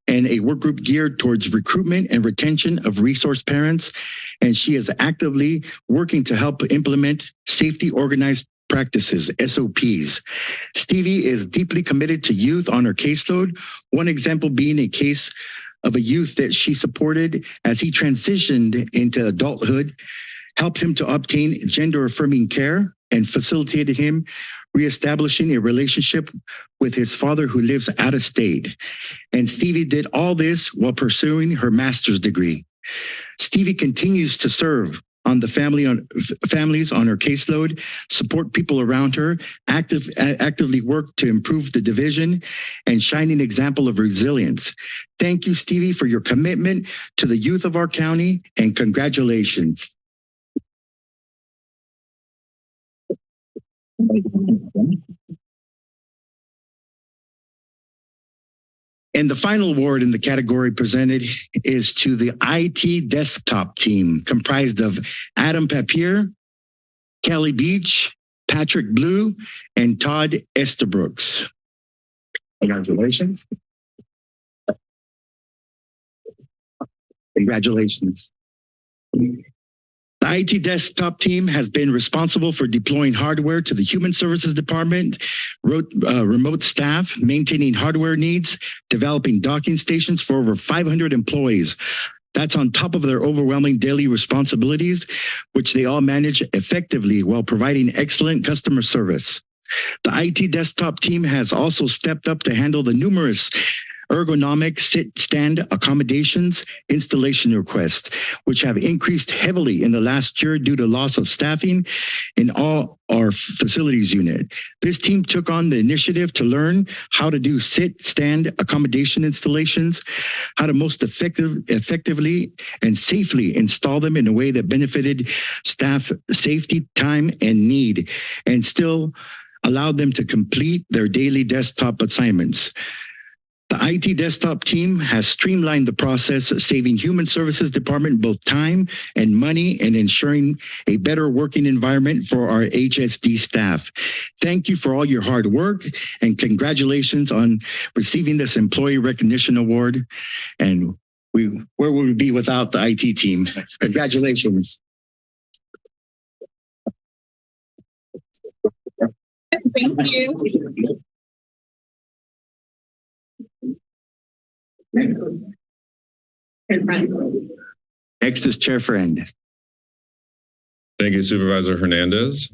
and a work group geared towards recruitment and retention of resource parents. And she is actively working to help implement safety organized practices, SOPs. Stevie is deeply committed to youth on her caseload, one example being a case of a youth that she supported as he transitioned into adulthood, helped him to obtain gender affirming care, and facilitated him reestablishing a relationship with his father who lives out of state. And Stevie did all this while pursuing her master's degree. Stevie continues to serve on the family on families on her caseload, support people around her, active, actively work to improve the division, and shining example of resilience. Thank you, Stevie, for your commitment to the youth of our county, and congratulations. And the final award in the category presented is to the IT desktop team comprised of Adam Papier, Kelly Beach, Patrick Blue, and Todd Estabrooks. Congratulations. Congratulations. The IT desktop team has been responsible for deploying hardware to the Human Services Department, wrote, uh, remote staff, maintaining hardware needs, developing docking stations for over 500 employees. That's on top of their overwhelming daily responsibilities, which they all manage effectively while providing excellent customer service. The IT desktop team has also stepped up to handle the numerous ergonomic sit-stand accommodations installation requests, which have increased heavily in the last year due to loss of staffing in all our facilities unit. This team took on the initiative to learn how to do sit-stand accommodation installations, how to most effective, effectively and safely install them in a way that benefited staff safety, time, and need, and still allowed them to complete their daily desktop assignments. The IT desktop team has streamlined the process, saving Human Services Department both time and money and ensuring a better working environment for our HSD staff. Thank you for all your hard work and congratulations on receiving this Employee Recognition Award. And we, where would we be without the IT team? Congratulations. Thank you. Next is Chair Friend. Thank you Supervisor Hernandez.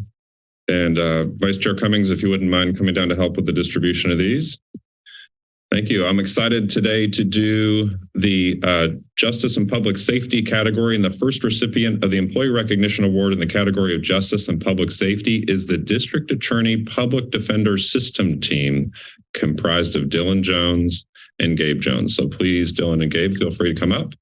And uh, Vice Chair Cummings, if you wouldn't mind coming down to help with the distribution of these. Thank you. I'm excited today to do the uh, Justice and Public Safety category. And the first recipient of the Employee Recognition Award in the category of Justice and Public Safety is the District Attorney Public Defender System Team, comprised of Dylan Jones and Gabe Jones. So please, Dylan and Gabe, feel free to come up.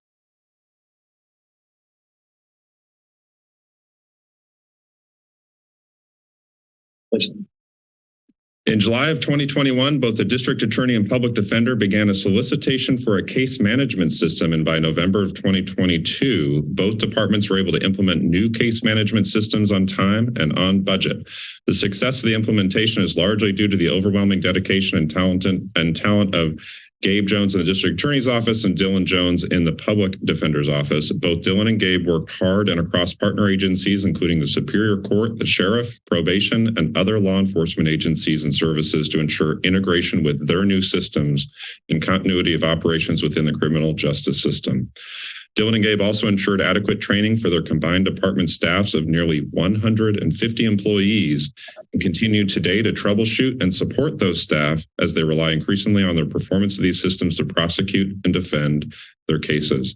In July of 2021, both the district attorney and public defender began a solicitation for a case management system. And by November of 2022, both departments were able to implement new case management systems on time and on budget. The success of the implementation is largely due to the overwhelming dedication and talent and talent of Gabe Jones in the district attorney's office and Dylan Jones in the public defender's office. Both Dylan and Gabe worked hard and across partner agencies, including the Superior Court, the sheriff, probation, and other law enforcement agencies and services to ensure integration with their new systems and continuity of operations within the criminal justice system. Dylan and Gabe also ensured adequate training for their combined department staffs of nearly 150 employees and continue today to troubleshoot and support those staff as they rely increasingly on the performance of these systems to prosecute and defend their cases.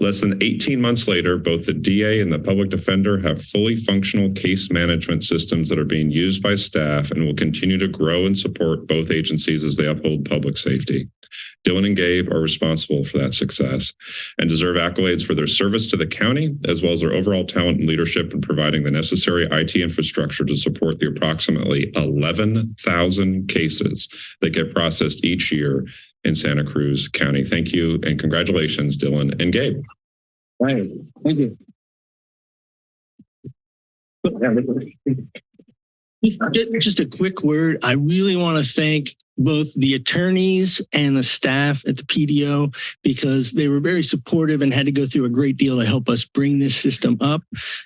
Less than 18 months later, both the DA and the public defender have fully functional case management systems that are being used by staff and will continue to grow and support both agencies as they uphold public safety. Dylan and Gabe are responsible for that success and deserve accolades for their service to the county, as well as their overall talent and leadership in providing the necessary IT infrastructure to support the approximately 11,000 cases that get processed each year in Santa Cruz County. Thank you and congratulations, Dylan and Gabe. Right. Thank you. Just- a quick word. I really want to thank both the attorneys and the staff at the PDO because they were very supportive and had to go through a great deal to help us bring this system up.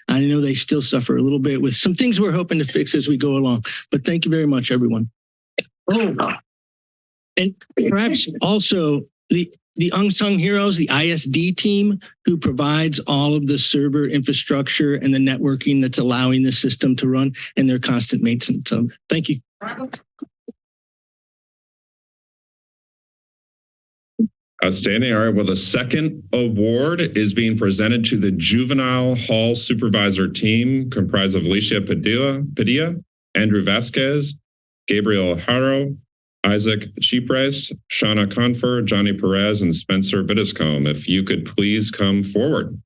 I know they still suffer a little bit with some things we're hoping to fix as we go along, but thank you very much, everyone. Oh, and perhaps also the the unsung heroes, the ISD team who provides all of the server infrastructure and the networking that's allowing the system to run and their constant maintenance. So thank you. Outstanding. All right. Well, the second award is being presented to the Juvenile Hall Supervisor Team, comprised of Alicia Padilla, Padilla Andrew Vasquez, Gabriel Haro, Isaac Cheapres, Shauna Confer, Johnny Perez, and Spencer Bittiscombe. If you could please come forward.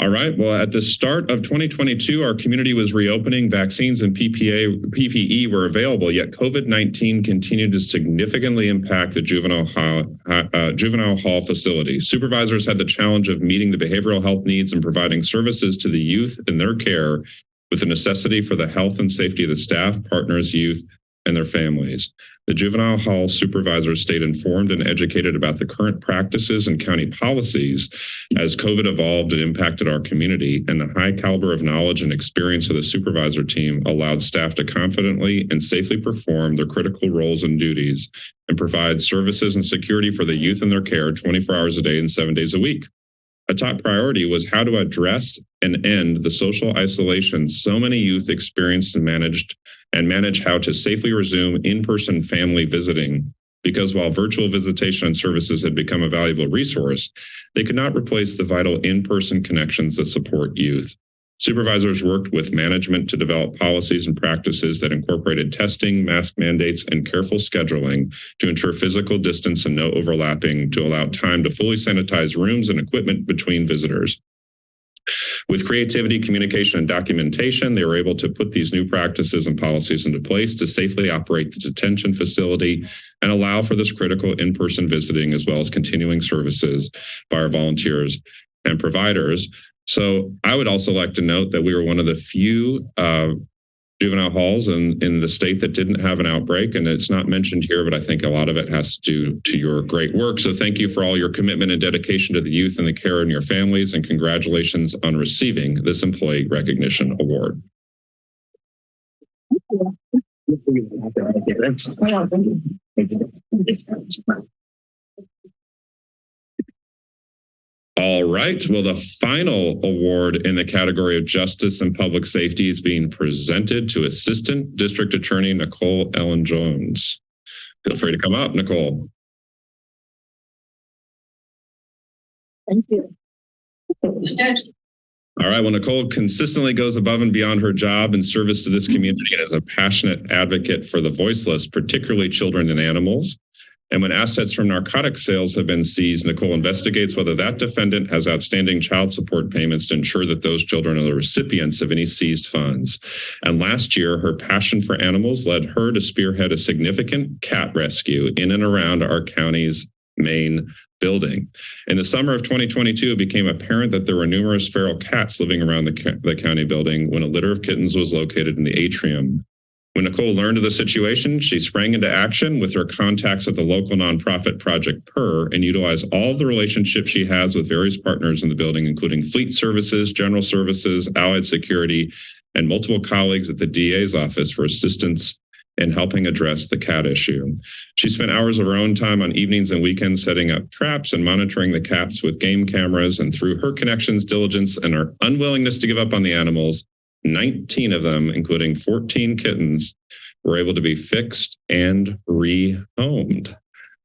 All right. Well, at the start of 2022, our community was reopening. Vaccines and PPA, PPE were available, yet COVID-19 continued to significantly impact the juvenile hall, uh, juvenile hall facility. Supervisors had the challenge of meeting the behavioral health needs and providing services to the youth in their care with the necessity for the health and safety of the staff, partners, youth, and their families. The juvenile hall supervisors stayed informed and educated about the current practices and county policies as COVID evolved and impacted our community, and the high caliber of knowledge and experience of the supervisor team allowed staff to confidently and safely perform their critical roles and duties and provide services and security for the youth in their care 24 hours a day and seven days a week. A top priority was how to address and end the social isolation so many youth experienced and managed and manage how to safely resume in-person family visiting because while virtual visitation and services had become a valuable resource, they could not replace the vital in-person connections that support youth. Supervisors worked with management to develop policies and practices that incorporated testing, mask mandates, and careful scheduling to ensure physical distance and no overlapping to allow time to fully sanitize rooms and equipment between visitors. With creativity, communication, and documentation, they were able to put these new practices and policies into place to safely operate the detention facility and allow for this critical in-person visiting as well as continuing services by our volunteers and providers. So I would also like to note that we were one of the few uh, juvenile halls in, in the state that didn't have an outbreak. And it's not mentioned here, but I think a lot of it has to do to your great work. So thank you for all your commitment and dedication to the youth and the care in your families. And congratulations on receiving this employee recognition award. All right. Well, the final award in the category of justice and public safety is being presented to Assistant District Attorney Nicole Ellen Jones. Feel free to come up, Nicole. Thank you. All right. Well, Nicole consistently goes above and beyond her job in service to this community and is a passionate advocate for the voiceless, particularly children and animals. And when assets from narcotic sales have been seized, Nicole investigates whether that defendant has outstanding child support payments to ensure that those children are the recipients of any seized funds. And last year, her passion for animals led her to spearhead a significant cat rescue in and around our county's main building. In the summer of 2022, it became apparent that there were numerous feral cats living around the, the county building when a litter of kittens was located in the atrium when Nicole learned of the situation, she sprang into action with her contacts at the local nonprofit Project Purr and utilized all the relationships she has with various partners in the building, including fleet services, general services, allied security, and multiple colleagues at the DA's office for assistance in helping address the cat issue. She spent hours of her own time on evenings and weekends setting up traps and monitoring the cats with game cameras. And through her connections, diligence, and her unwillingness to give up on the animals, 19 of them, including 14 kittens, were able to be fixed and rehomed.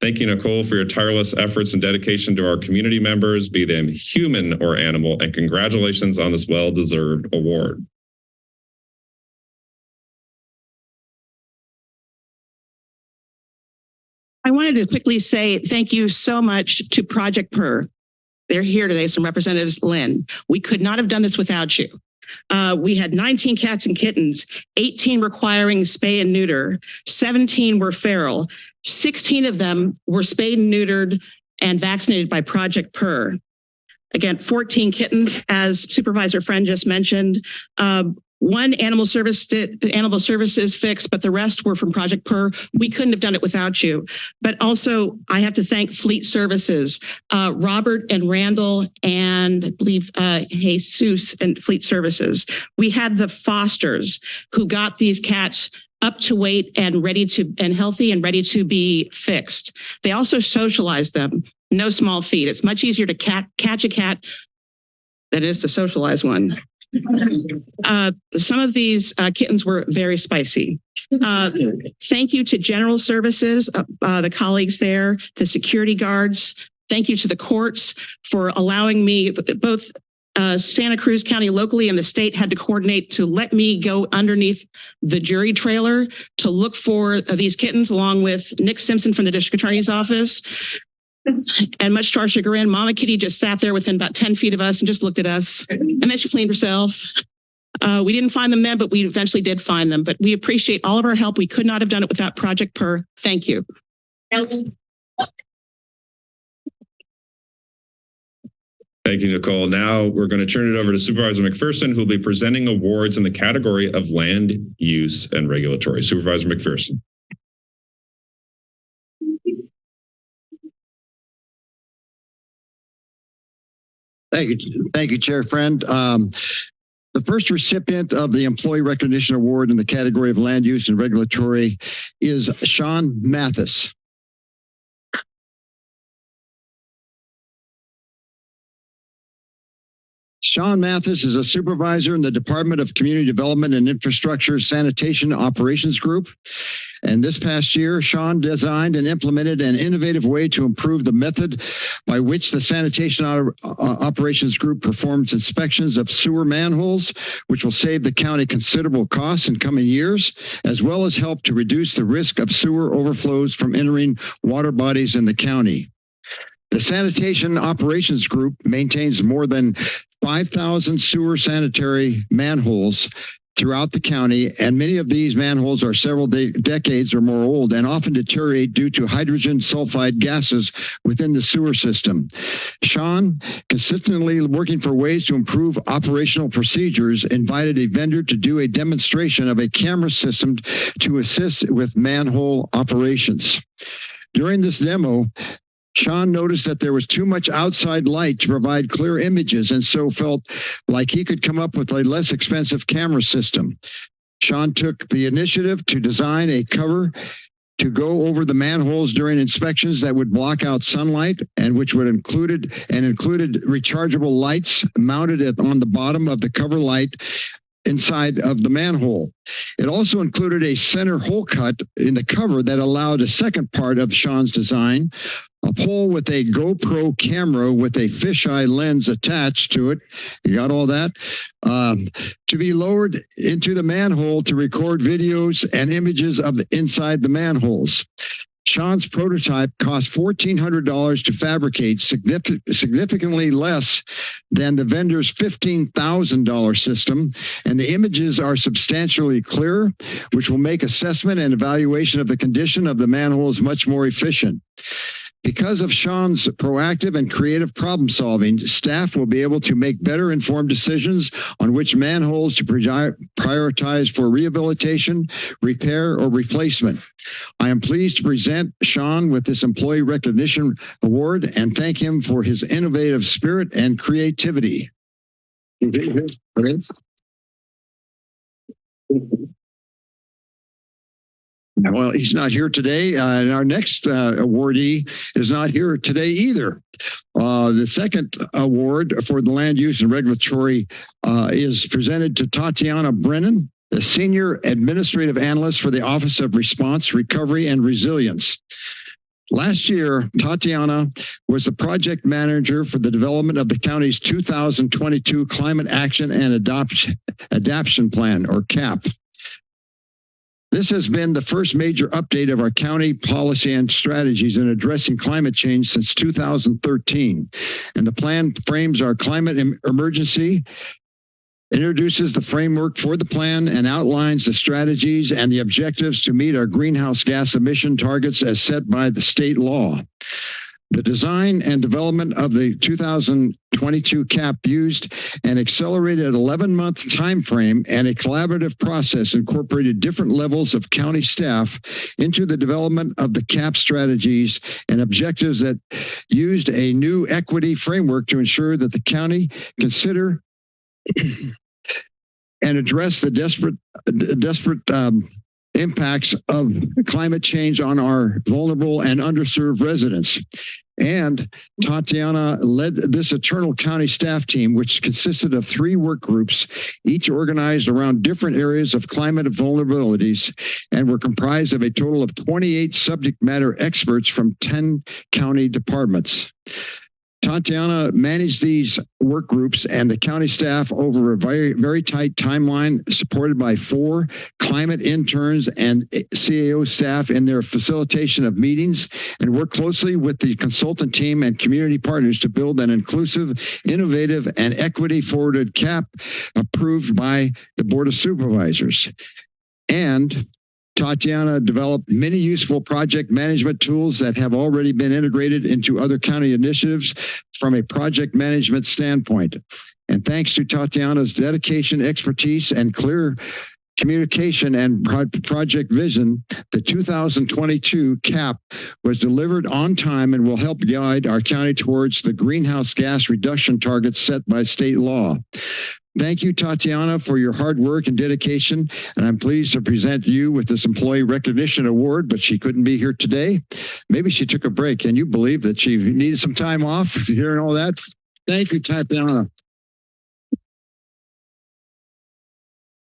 Thank you, Nicole, for your tireless efforts and dedication to our community members, be them human or animal, and congratulations on this well-deserved award. I wanted to quickly say thank you so much to Project Purr. They're here today, some representatives, Lynn. We could not have done this without you. Uh, we had 19 cats and kittens, 18 requiring spay and neuter, 17 were feral, 16 of them were spayed and neutered and vaccinated by Project Purr. Again, 14 kittens, as Supervisor Friend just mentioned. Uh, one animal service animal services fixed, but the rest were from Project Purr. We couldn't have done it without you. But also, I have to thank Fleet Services, uh, Robert and Randall, and I believe uh, Jesus and Fleet Services. We had the Fosters who got these cats up to weight and ready to and healthy and ready to be fixed. They also socialized them. No small feat. It's much easier to cat, catch a cat than it is to socialize one. Uh, some of these uh, kittens were very spicy. Uh, thank you to General Services, uh, uh, the colleagues there, the security guards. Thank you to the courts for allowing me, both Santa Cruz County locally and the state had to coordinate to let me go underneath the jury trailer to look for these kittens along with Nick Simpson from the district attorney's office. And much to our chagrin, Mama Kitty just sat there within about 10 feet of us and just looked at us. And then she cleaned herself. Uh, we didn't find them then, but we eventually did find them. But we appreciate all of our help. We could not have done it without Project Purr. Thank you. Thank you, Nicole. Now we're going to turn it over to Supervisor McPherson, who will be presenting awards in the category of land use and regulatory. Supervisor McPherson. Thank you. Thank you, Chair Friend. Um, the first recipient of the Employee Recognition Award in the category of land use and regulatory is Sean Mathis. Sean Mathis is a supervisor in the Department of Community Development and Infrastructure Sanitation Operations Group. And this past year, Sean designed and implemented an innovative way to improve the method by which the Sanitation uh, Operations Group performs inspections of sewer manholes, which will save the county considerable costs in coming years, as well as help to reduce the risk of sewer overflows from entering water bodies in the county. The Sanitation Operations Group maintains more than 5,000 sewer sanitary manholes throughout the county, and many of these manholes are several de decades or more old and often deteriorate due to hydrogen sulfide gases within the sewer system. Sean, consistently working for ways to improve operational procedures, invited a vendor to do a demonstration of a camera system to assist with manhole operations. During this demo, Sean noticed that there was too much outside light to provide clear images and so felt like he could come up with a less expensive camera system. Sean took the initiative to design a cover to go over the manholes during inspections that would block out sunlight and which would included and included rechargeable lights mounted on the bottom of the cover light inside of the manhole. It also included a center hole cut in the cover that allowed a second part of Sean's design, a pole with a GoPro camera with a fisheye lens attached to it. You got all that? Um, to be lowered into the manhole to record videos and images of inside the manholes. Sean's prototype cost $1,400 to fabricate, significantly less than the vendor's $15,000 system. And the images are substantially clearer, which will make assessment and evaluation of the condition of the manholes much more efficient. Because of Sean's proactive and creative problem solving, staff will be able to make better informed decisions on which manholes to prioritize for rehabilitation, repair, or replacement. I am pleased to present Sean with this Employee Recognition Award and thank him for his innovative spirit and creativity. Well, he's not here today, uh, and our next uh, awardee is not here today either. Uh, the second award for the land use and regulatory uh, is presented to Tatiana Brennan, the Senior Administrative Analyst for the Office of Response, Recovery, and Resilience. Last year, Tatiana was the project manager for the development of the county's 2022 Climate Action and Adoption Adaptation Plan, or CAP. This has been the first major update of our county policy and strategies in addressing climate change since 2013. And the plan frames our climate emergency, introduces the framework for the plan and outlines the strategies and the objectives to meet our greenhouse gas emission targets as set by the state law. The design and development of the 2022 CAP used an accelerated 11-month time frame and a collaborative process incorporated different levels of county staff into the development of the CAP strategies and objectives that used a new equity framework to ensure that the county consider and address the desperate, desperate um, impacts of climate change on our vulnerable and underserved residents. And Tatiana led this Eternal County staff team, which consisted of three work groups, each organized around different areas of climate vulnerabilities, and were comprised of a total of 28 subject matter experts from 10 county departments. Tatiana managed these work groups and the county staff over a very, very tight timeline, supported by four climate interns and CAO staff in their facilitation of meetings, and worked closely with the consultant team and community partners to build an inclusive, innovative, and equity-forwarded CAP approved by the Board of Supervisors. And Tatiana developed many useful project management tools that have already been integrated into other county initiatives from a project management standpoint. And thanks to Tatiana's dedication, expertise, and clear communication and pro project vision, the 2022 CAP was delivered on time and will help guide our county towards the greenhouse gas reduction targets set by state law. Thank you, Tatiana, for your hard work and dedication. And I'm pleased to present you with this Employee Recognition Award, but she couldn't be here today. Maybe she took a break. Can you believe that she needed some time off hearing all that? Thank you, Tatiana.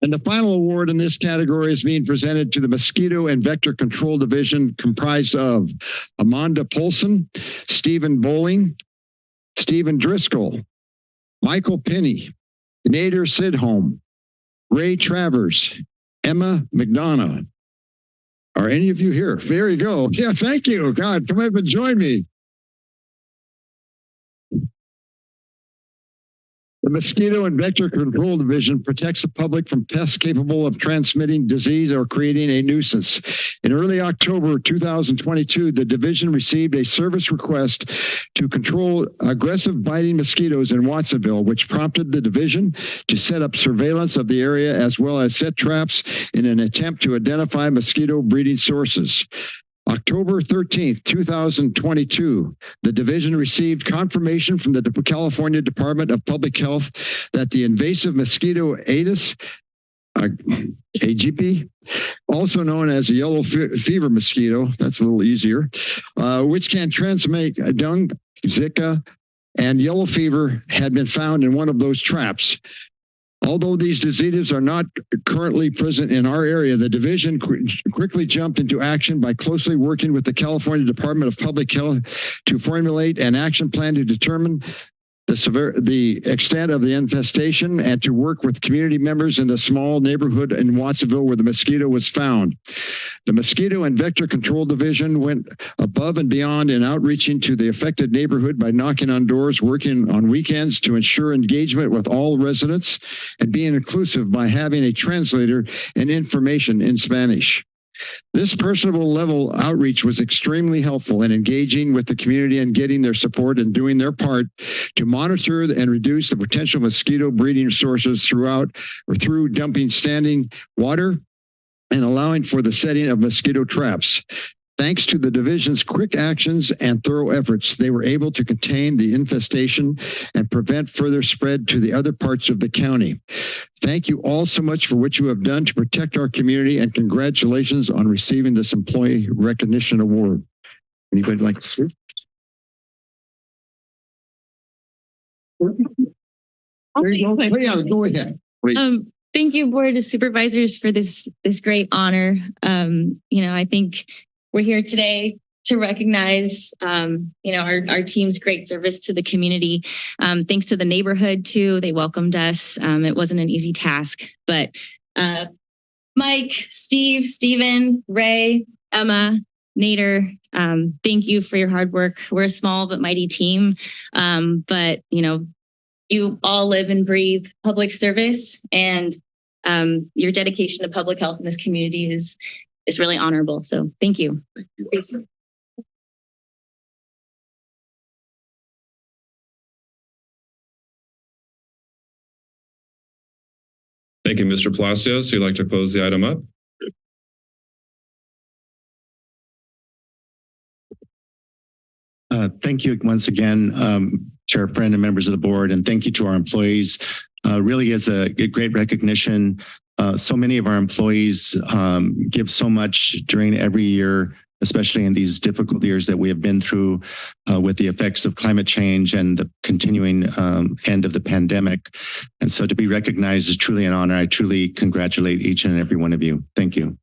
And the final award in this category is being presented to the Mosquito and Vector Control Division comprised of Amanda Polson, Stephen Bowling, Stephen Driscoll, Michael Penny, Nader Sidholm, Ray Travers, Emma McDonough. Are any of you here? There you go. Yeah, thank you. God, come up and join me. The Mosquito and Vector Control Division protects the public from pests capable of transmitting disease or creating a nuisance. In early October 2022, the division received a service request to control aggressive biting mosquitoes in Watsonville, which prompted the division to set up surveillance of the area as well as set traps in an attempt to identify mosquito breeding sources. October 13th, 2022, the division received confirmation from the California Department of Public Health that the invasive mosquito Aedes uh, aegypti, also known as a yellow fe fever mosquito, that's a little easier, uh, which can transmit dengue, Zika, and yellow fever had been found in one of those traps. Although these diseases are not currently present in our area, the division qu quickly jumped into action by closely working with the California Department of Public Health to formulate an action plan to determine the the extent of the infestation and to work with community members in the small neighborhood in Watsonville where the mosquito was found. The Mosquito and Vector Control Division went above and beyond in outreaching to the affected neighborhood by knocking on doors, working on weekends to ensure engagement with all residents, and being inclusive by having a translator and information in Spanish. This personable level outreach was extremely helpful in engaging with the community and getting their support and doing their part to monitor and reduce the potential mosquito breeding sources throughout or through dumping standing water and allowing for the setting of mosquito traps. Thanks to the division's quick actions and thorough efforts, they were able to contain the infestation and prevent further spread to the other parts of the county. Thank you all so much for what you have done to protect our community and congratulations on receiving this Employee Recognition Award. Anybody like to speak? There you go. Yeah, go ahead. Please. Um, thank you, Board of Supervisors, for this this great honor. Um, you know, I think we're here today to recognize, um, you know, our, our team's great service to the community. Um, thanks to the neighborhood too, they welcomed us. Um, it wasn't an easy task, but uh, Mike, Steve, Stephen, Ray, Emma, Nader, um, thank you for your hard work. We're a small but mighty team, um, but you know, you all live and breathe public service and um, your dedication to public health in this community is is really honorable. So thank you. Thank you. Thank you, Mr. Palacios. You'd like to close the item up? Uh, thank you once again, um, Chair Friend and members of the board, and thank you to our employees. Uh, really is a, a great recognition. Uh, so many of our employees um, give so much during every year, especially in these difficult years that we have been through uh, with the effects of climate change and the continuing um, end of the pandemic. And so to be recognized is truly an honor. I truly congratulate each and every one of you. Thank you.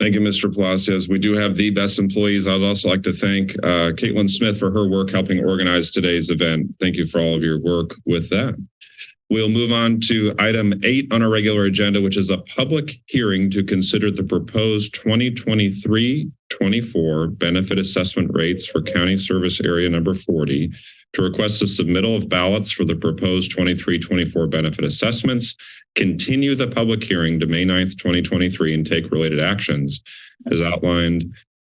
Thank you, Mr. Palacios. We do have the best employees. I'd also like to thank uh, Caitlin Smith for her work helping organize today's event. Thank you for all of your work with that. We'll move on to item eight on our regular agenda, which is a public hearing to consider the proposed 2023-24 benefit assessment rates for County Service Area Number 40 to request the submittal of ballots for the proposed 23-24 benefit assessments, continue the public hearing to May 9th, 2023, and take related actions as outlined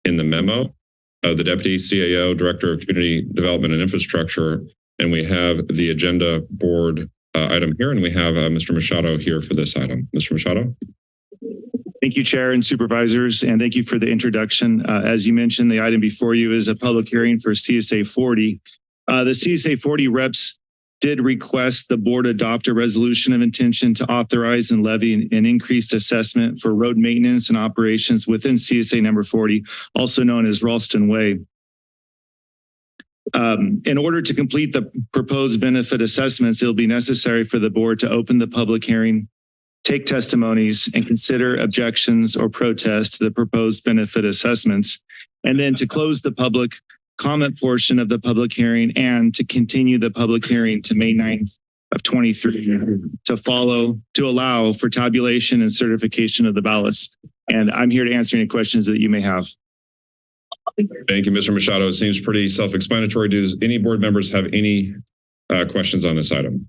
in the memo of the Deputy CAO, Director of Community Development and Infrastructure. And we have the agenda board uh, item here, and we have uh, Mr. Machado here for this item. Mr. Machado? Thank you, Chair and Supervisors, and thank you for the introduction. Uh, as you mentioned, the item before you is a public hearing for CSA 40. Uh, the CSA 40 reps did request the board adopt a resolution of intention to authorize and levy an, increased assessment for road maintenance and operations within CSA number 40, also known as Ralston Way. Um, in order to complete the proposed benefit assessments, it'll be necessary for the board to open the public hearing, take testimonies, and consider objections or protests to the proposed benefit assessments, and then to close the public comment portion of the public hearing and to continue the public hearing to May 9th of 23 to follow, to allow for tabulation and certification of the ballots. And I'm here to answer any questions that you may have. Thank you, Mr. Machado. It seems pretty self-explanatory. Does any board members have any uh, questions on this item?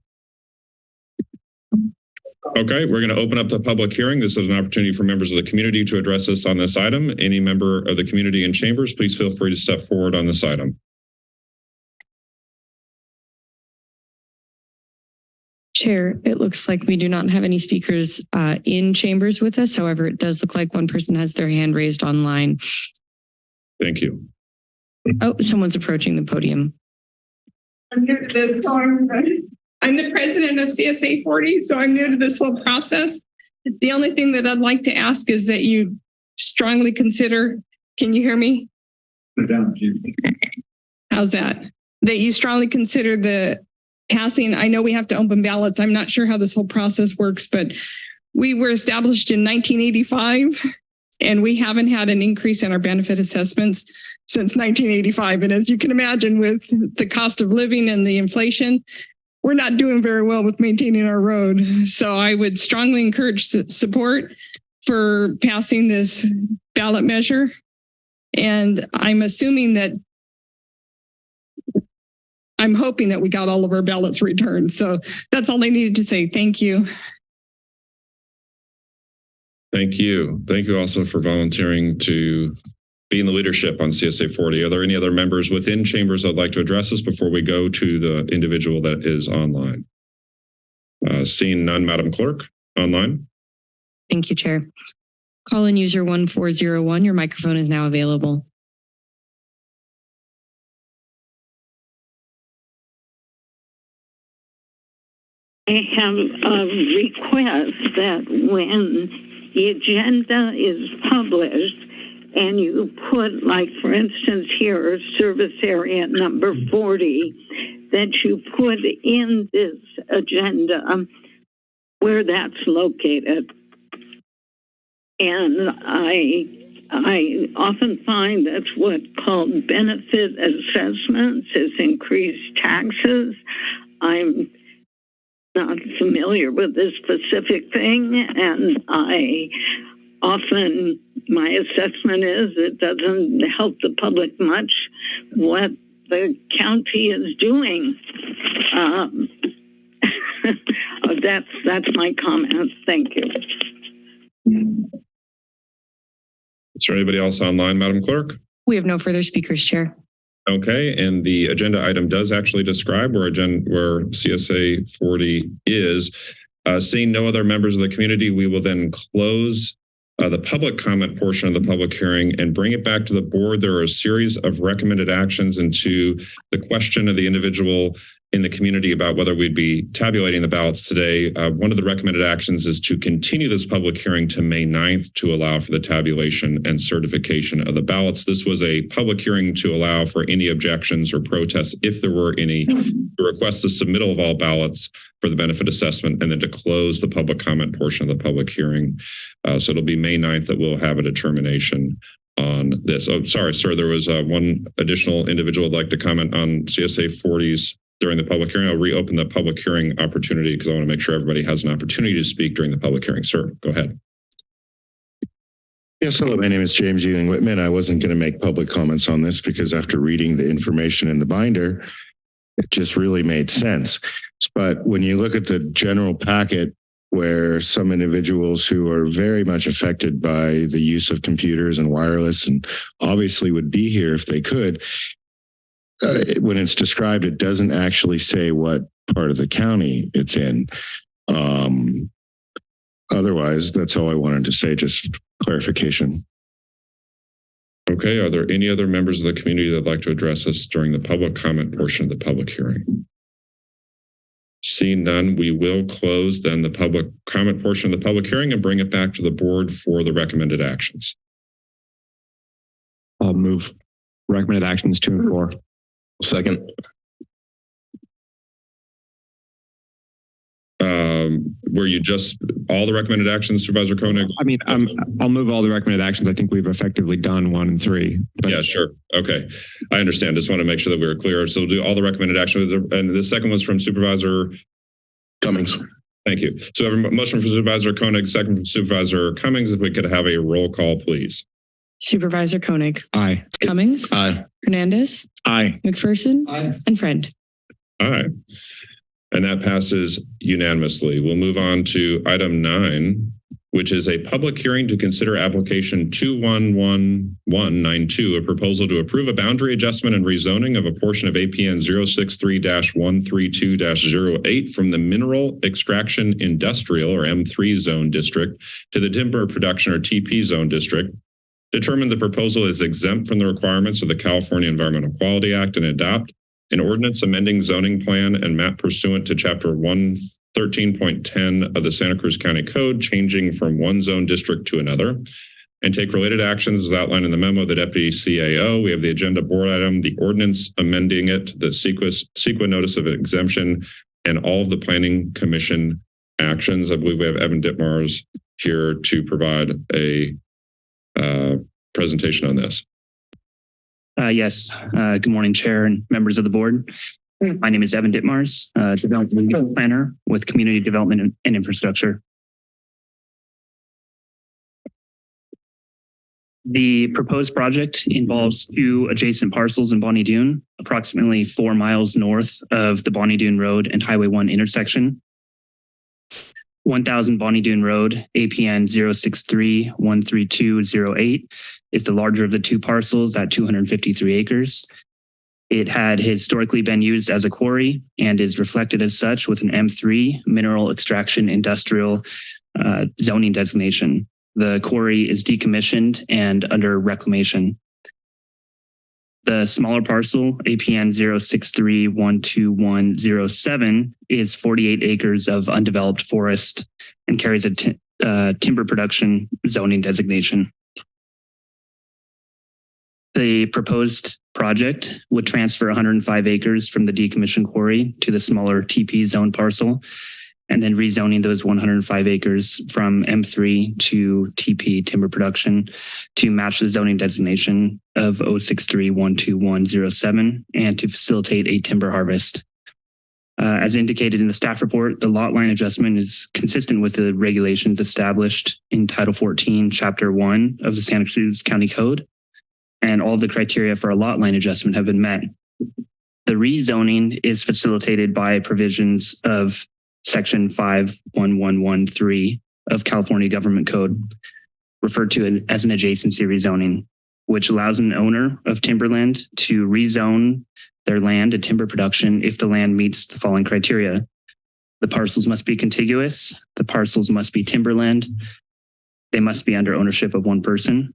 Okay, we're going to open up the public hearing. This is an opportunity for members of the community to address us on this item. Any member of the community in chambers, please feel free to step forward on this item. Chair, it looks like we do not have any speakers uh, in chambers with us. However, it does look like one person has their hand raised online. Thank you. Oh, someone's approaching the podium. I'm new to this, so I'm, the president of CSA 40, so I'm new to this whole process. The only thing that I'd like to ask is that you strongly consider, can you hear me? How's that? That you strongly consider the passing, I know we have to open ballots. I'm not sure how this whole process works, but we were established in 1985 and we haven't had an increase in our benefit assessments since 1985. And as you can imagine, with the cost of living and the inflation, we're not doing very well with maintaining our road. So I would strongly encourage support for passing this ballot measure. And I'm assuming that I'm hoping that we got all of our ballots returned. So that's all I needed to say. Thank you. Thank you. Thank you also for volunteering to be in the leadership on CSA 40. Are there any other members within chambers that'd like to address us before we go to the individual that is online? Uh, seeing none, Madam Clerk, online. Thank you, Chair. Call in user 1401. Your microphone is now available. I have a request that when the agenda is published and you put, like, for instance, here, service area number 40, that you put in this agenda where that's located. And I I often find that's what called benefit assessments is increased taxes. I'm not familiar with this specific thing, and I often my assessment is it doesn't help the public much what the county is doing. Um, that's that's my comment. Thank you. Is there anybody else online, Madam Clerk? We have no further speakers, Chair. Okay, and the agenda item does actually describe where agenda where CSA 40 is. Uh, seeing no other members of the community, we will then close uh, the public comment portion of the public hearing and bring it back to the board. There are a series of recommended actions into the question of the individual in the community about whether we'd be tabulating the ballots today. Uh, one of the recommended actions is to continue this public hearing to May 9th to allow for the tabulation and certification of the ballots. This was a public hearing to allow for any objections or protests, if there were any, to request the submittal of all ballots for the benefit assessment and then to close the public comment portion of the public hearing. Uh, so it'll be May 9th that we'll have a determination on this. Oh, sorry, sir. There was uh, one additional individual would like to comment on CSA 40s during the public hearing. I'll reopen the public hearing opportunity because I want to make sure everybody has an opportunity to speak during the public hearing. Sir, go ahead. Yes, hello, my name is James Ewing Whitman. I wasn't going to make public comments on this because after reading the information in the binder, it just really made sense. But when you look at the general packet where some individuals who are very much affected by the use of computers and wireless and obviously would be here if they could, uh, when it's described, it doesn't actually say what part of the county it's in. Um, otherwise, that's all I wanted to say, just clarification. Okay, are there any other members of the community that'd like to address us during the public comment portion of the public hearing? Seeing none, we will close then the public comment portion of the public hearing and bring it back to the board for the recommended actions. I'll move recommended actions two and four. Second. Um, were you just all the recommended actions, Supervisor Koenig? I mean, I'm, I'll move all the recommended actions. I think we've effectively done one and three. But Yeah, sure. Okay. I understand. Just want to make sure that we were clear. So we'll do all the recommended actions. And the second was from Supervisor Cummings. Thank you. So I motion from Supervisor Koenig, second from Supervisor Cummings. If we could have a roll call, please. Supervisor Koenig, Aye. Cummings, Aye. Hernandez, Aye. McPherson, Aye. and Friend. Aye. And that passes unanimously. We'll move on to item nine, which is a public hearing to consider application 211192, a proposal to approve a boundary adjustment and rezoning of a portion of APN 063-132-08 from the Mineral Extraction Industrial or M3 Zone District to the Timber Production or TP Zone District. Determine the proposal is exempt from the requirements of the California Environmental Quality Act and adopt an ordinance amending zoning plan and map pursuant to chapter 113.10 of the Santa Cruz County Code, changing from one zone district to another, and take related actions as outlined in the memo of the deputy CAO. We have the agenda board item, the ordinance amending it, the CEQA notice of exemption, and all of the planning commission actions. I believe we have Evan Ditmars here to provide a presentation on this. Uh, yes. Uh, good morning, Chair and members of the board. My name is Evan Ditmars, uh, Development Planner with Community Development and Infrastructure. The proposed project involves two adjacent parcels in Bonny Doon, approximately four miles north of the Bonny Doon Road and Highway 1 intersection. 1000 Bonny Doon Road, APN 063-13208 is the larger of the two parcels at 253 acres. It had historically been used as a quarry and is reflected as such with an M3 mineral extraction industrial uh, zoning designation. The quarry is decommissioned and under reclamation. The smaller parcel, APN 063-12107, is 48 acres of undeveloped forest and carries a uh, timber production zoning designation. The proposed project would transfer 105 acres from the decommissioned quarry to the smaller TP zone parcel, and then rezoning those 105 acres from M3 to TP timber production to match the zoning designation of 063-12107 and to facilitate a timber harvest. Uh, as indicated in the staff report, the lot line adjustment is consistent with the regulations established in Title 14, Chapter 1 of the Santa Cruz County Code and all of the criteria for a lot line adjustment have been met. The rezoning is facilitated by provisions of section 51113 of California Government Code, referred to as an adjacency rezoning, which allows an owner of timberland to rezone their land to timber production if the land meets the following criteria. The parcels must be contiguous, the parcels must be timberland, they must be under ownership of one person,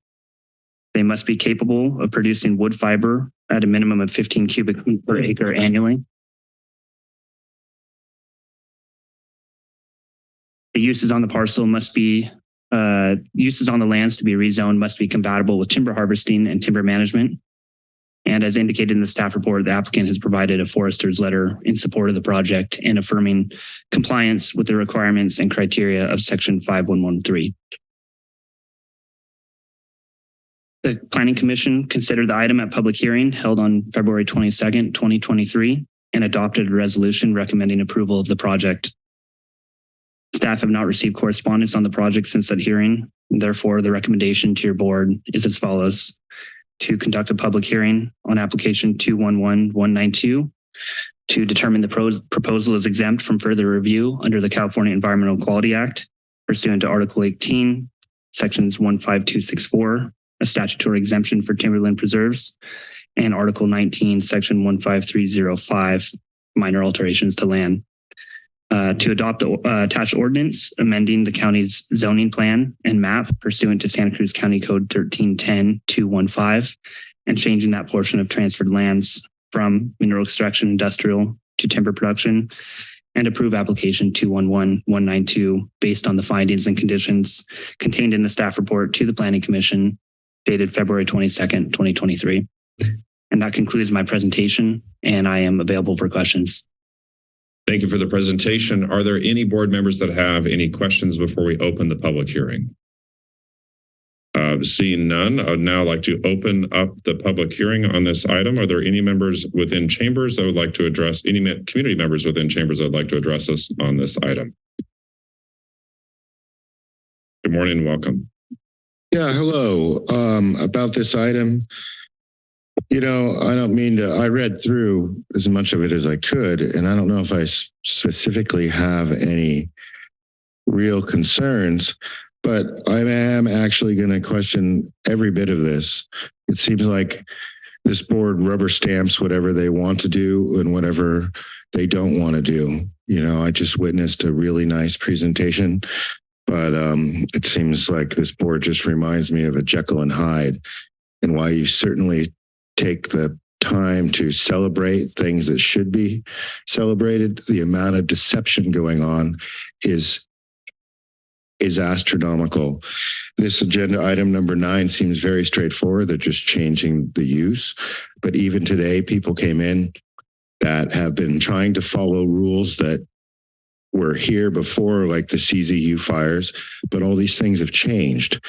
they must be capable of producing wood fiber at a minimum of 15 cubic feet per acre annually. The uses on the parcel must be, uh, uses on the lands to be rezoned must be compatible with timber harvesting and timber management. And as indicated in the staff report, the applicant has provided a forester's letter in support of the project and affirming compliance with the requirements and criteria of section 5113. The Planning Commission considered the item at public hearing held on February 22nd, 2023, and adopted a resolution recommending approval of the project. Staff have not received correspondence on the project since that hearing. Therefore, the recommendation to your board is as follows. To conduct a public hearing on application 211192 to determine the pros- proposal is exempt from further review under the California Environmental Quality Act pursuant to Article 18, Sections 15264, a statutory exemption for timberland preserves, and Article 19, Section 15305, minor alterations to land. Uh, to adopt the uh, attached ordinance amending the county's zoning plan and map pursuant to Santa Cruz County Code 1310-215 and changing that portion of transferred lands from mineral extraction industrial to timber production and approve application 211192 based on the findings and conditions contained in the staff report to the Planning Commission dated February 22nd, 2023. And that concludes my presentation and I am available for questions. Thank you for the presentation. Are there any board members that have any questions before we open the public hearing? Uh, seeing none, I would now like to open up the public hearing on this item. Are there any members within chambers that would like to address, any community members within chambers that would like to address us on this item? Good morning welcome. Yeah, hello. Um, about this item, you know, I don't mean to, I read through as much of it as I could, and I don't know if I specifically have any real concerns, but I am actually going to question every bit of this. It seems like this board rubber stamps whatever they want to do and whatever they don't want to do. You know, I just witnessed a really nice presentation, but um, it seems like this board just reminds me of a Jekyll and Hyde and why you certainly take the time to celebrate things that should be celebrated. The amount of deception going on is is astronomical. This agenda item number nine seems very straightforward. They're just changing the use. But even today, people came in that have been trying to follow rules that were here before, like the CZU fires, but all these things have changed.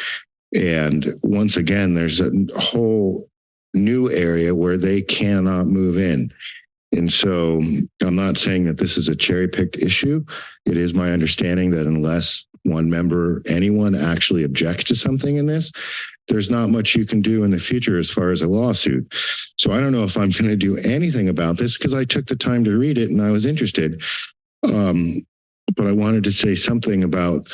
And once again, there's a whole new area where they cannot move in. And so I'm not saying that this is a cherry picked issue. It is my understanding that unless one member, anyone actually objects to something in this, there's not much you can do in the future as far as a lawsuit. So I don't know if I'm going to do anything about this because I took the time to read it and I was interested. Um, but I wanted to say something about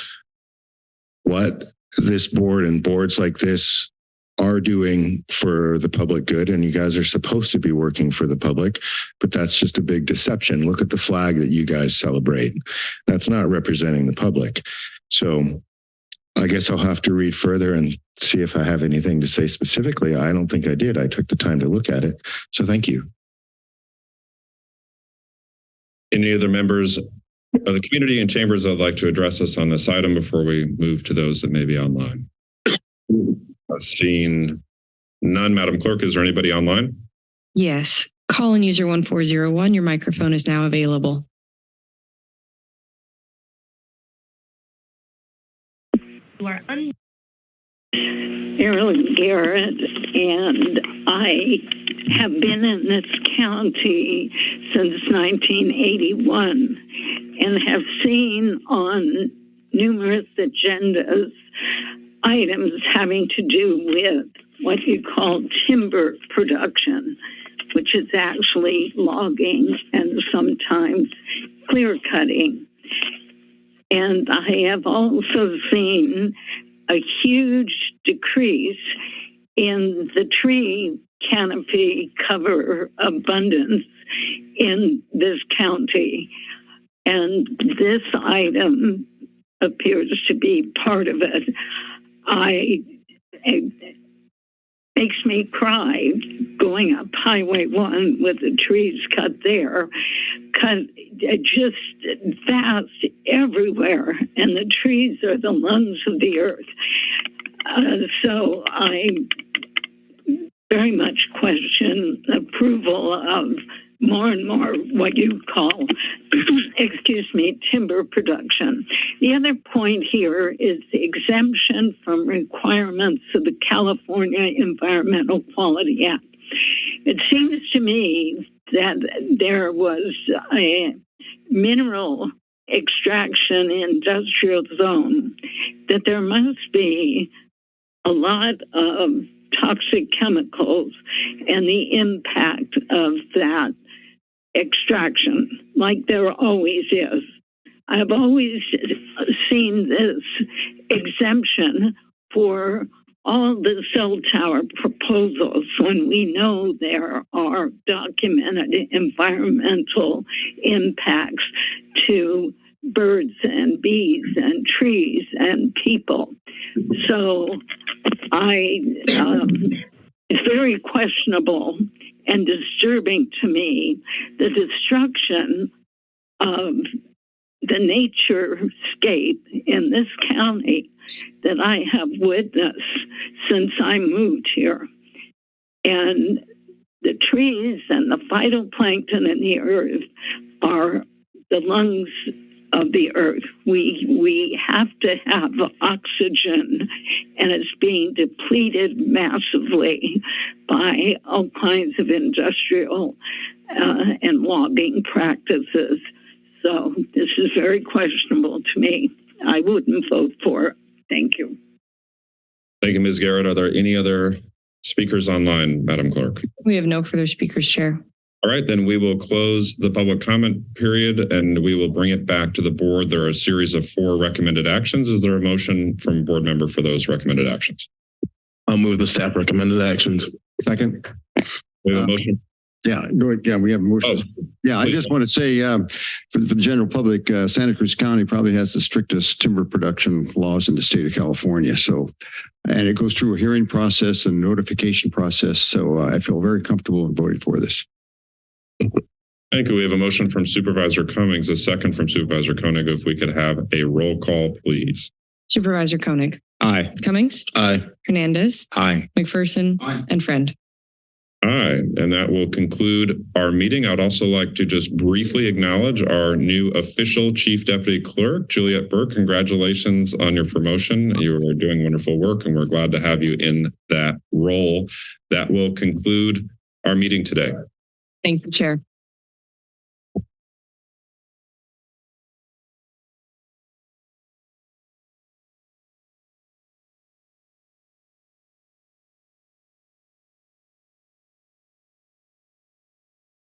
what this board and boards like this are doing for the public good and you guys are supposed to be working for the public but that's just a big deception. Look at the flag that you guys celebrate. That's not representing the public. So i guess i'll have to read further and see if i have anything to say specifically. I don't think i did. I took the time to look at it. So thank you. Any other members of the community and chambers that would like to address us on this item before we move to those that may be online? Uh, Seeing none, Madam Clerk, is there anybody online? Yes. Call in user 1401. Your microphone is now available. You are un- Marilyn Garrett, and I have been in this county since 1981 and have seen on numerous agendas items having to do with what you call timber production, which is actually logging and sometimes clear cutting. And I have also seen a huge decrease in the tree canopy cover abundance in this county. And this item appears to be part of it. I, it makes me cry going up Highway 1 with the trees cut there, just vast everywhere, and the trees are the lungs of the earth. Uh, so I very much question approval of more and more what you call, excuse me, timber production. The other point here is the exemption from requirements of the California Environmental Quality Act. It seems to me that there was a mineral extraction industrial zone, that there must be a lot of toxic chemicals and the impact of that extraction, like there always is. I've always seen this exemption for all the cell tower proposals when we know there are documented environmental impacts to birds and bees and trees and people. So I, um, it's very questionable and disturbing to me the destruction of the nature scape in this county that I have witnessed since I moved here. And the trees and the phytoplankton in the earth are the lungs of the earth. We we have to have oxygen, and it's being depleted massively by all kinds of industrial uh, and logging practices. So this is very questionable to me. I wouldn't vote for it. Thank you. Thank you, Ms. Garrett. Are there any other speakers online, Madam Clerk? We have no further speakers, Chair. All right, then we will close the public comment period and we will bring it back to the board. There are a series of four recommended actions. Is there a motion from board member for those recommended actions? I'll move the staff recommended actions. Second. We have a motion. Yeah, go ahead. Yeah, we have motions. Yeah, I just want to say, um, for, for the general public, uh, Santa Cruz County probably has the strictest timber production laws in the state of California. So, and it goes through a hearing process and notification process. So uh, I feel very comfortable in voting for this. Thank you. We have a motion from Supervisor Cummings, a second from Supervisor Koenig. If we could have a roll call, please. Supervisor Koenig, Aye. Cummings, Aye. Hernandez, Aye. McPherson, Aye. and Friend. Aye, and that will conclude our meeting. I'd also like to just briefly acknowledge our new official Chief Deputy Clerk, Juliet Burke. Congratulations on your promotion. You are doing wonderful work, and we're glad to have you in that role. That will conclude our meeting today. Thank you, Chair.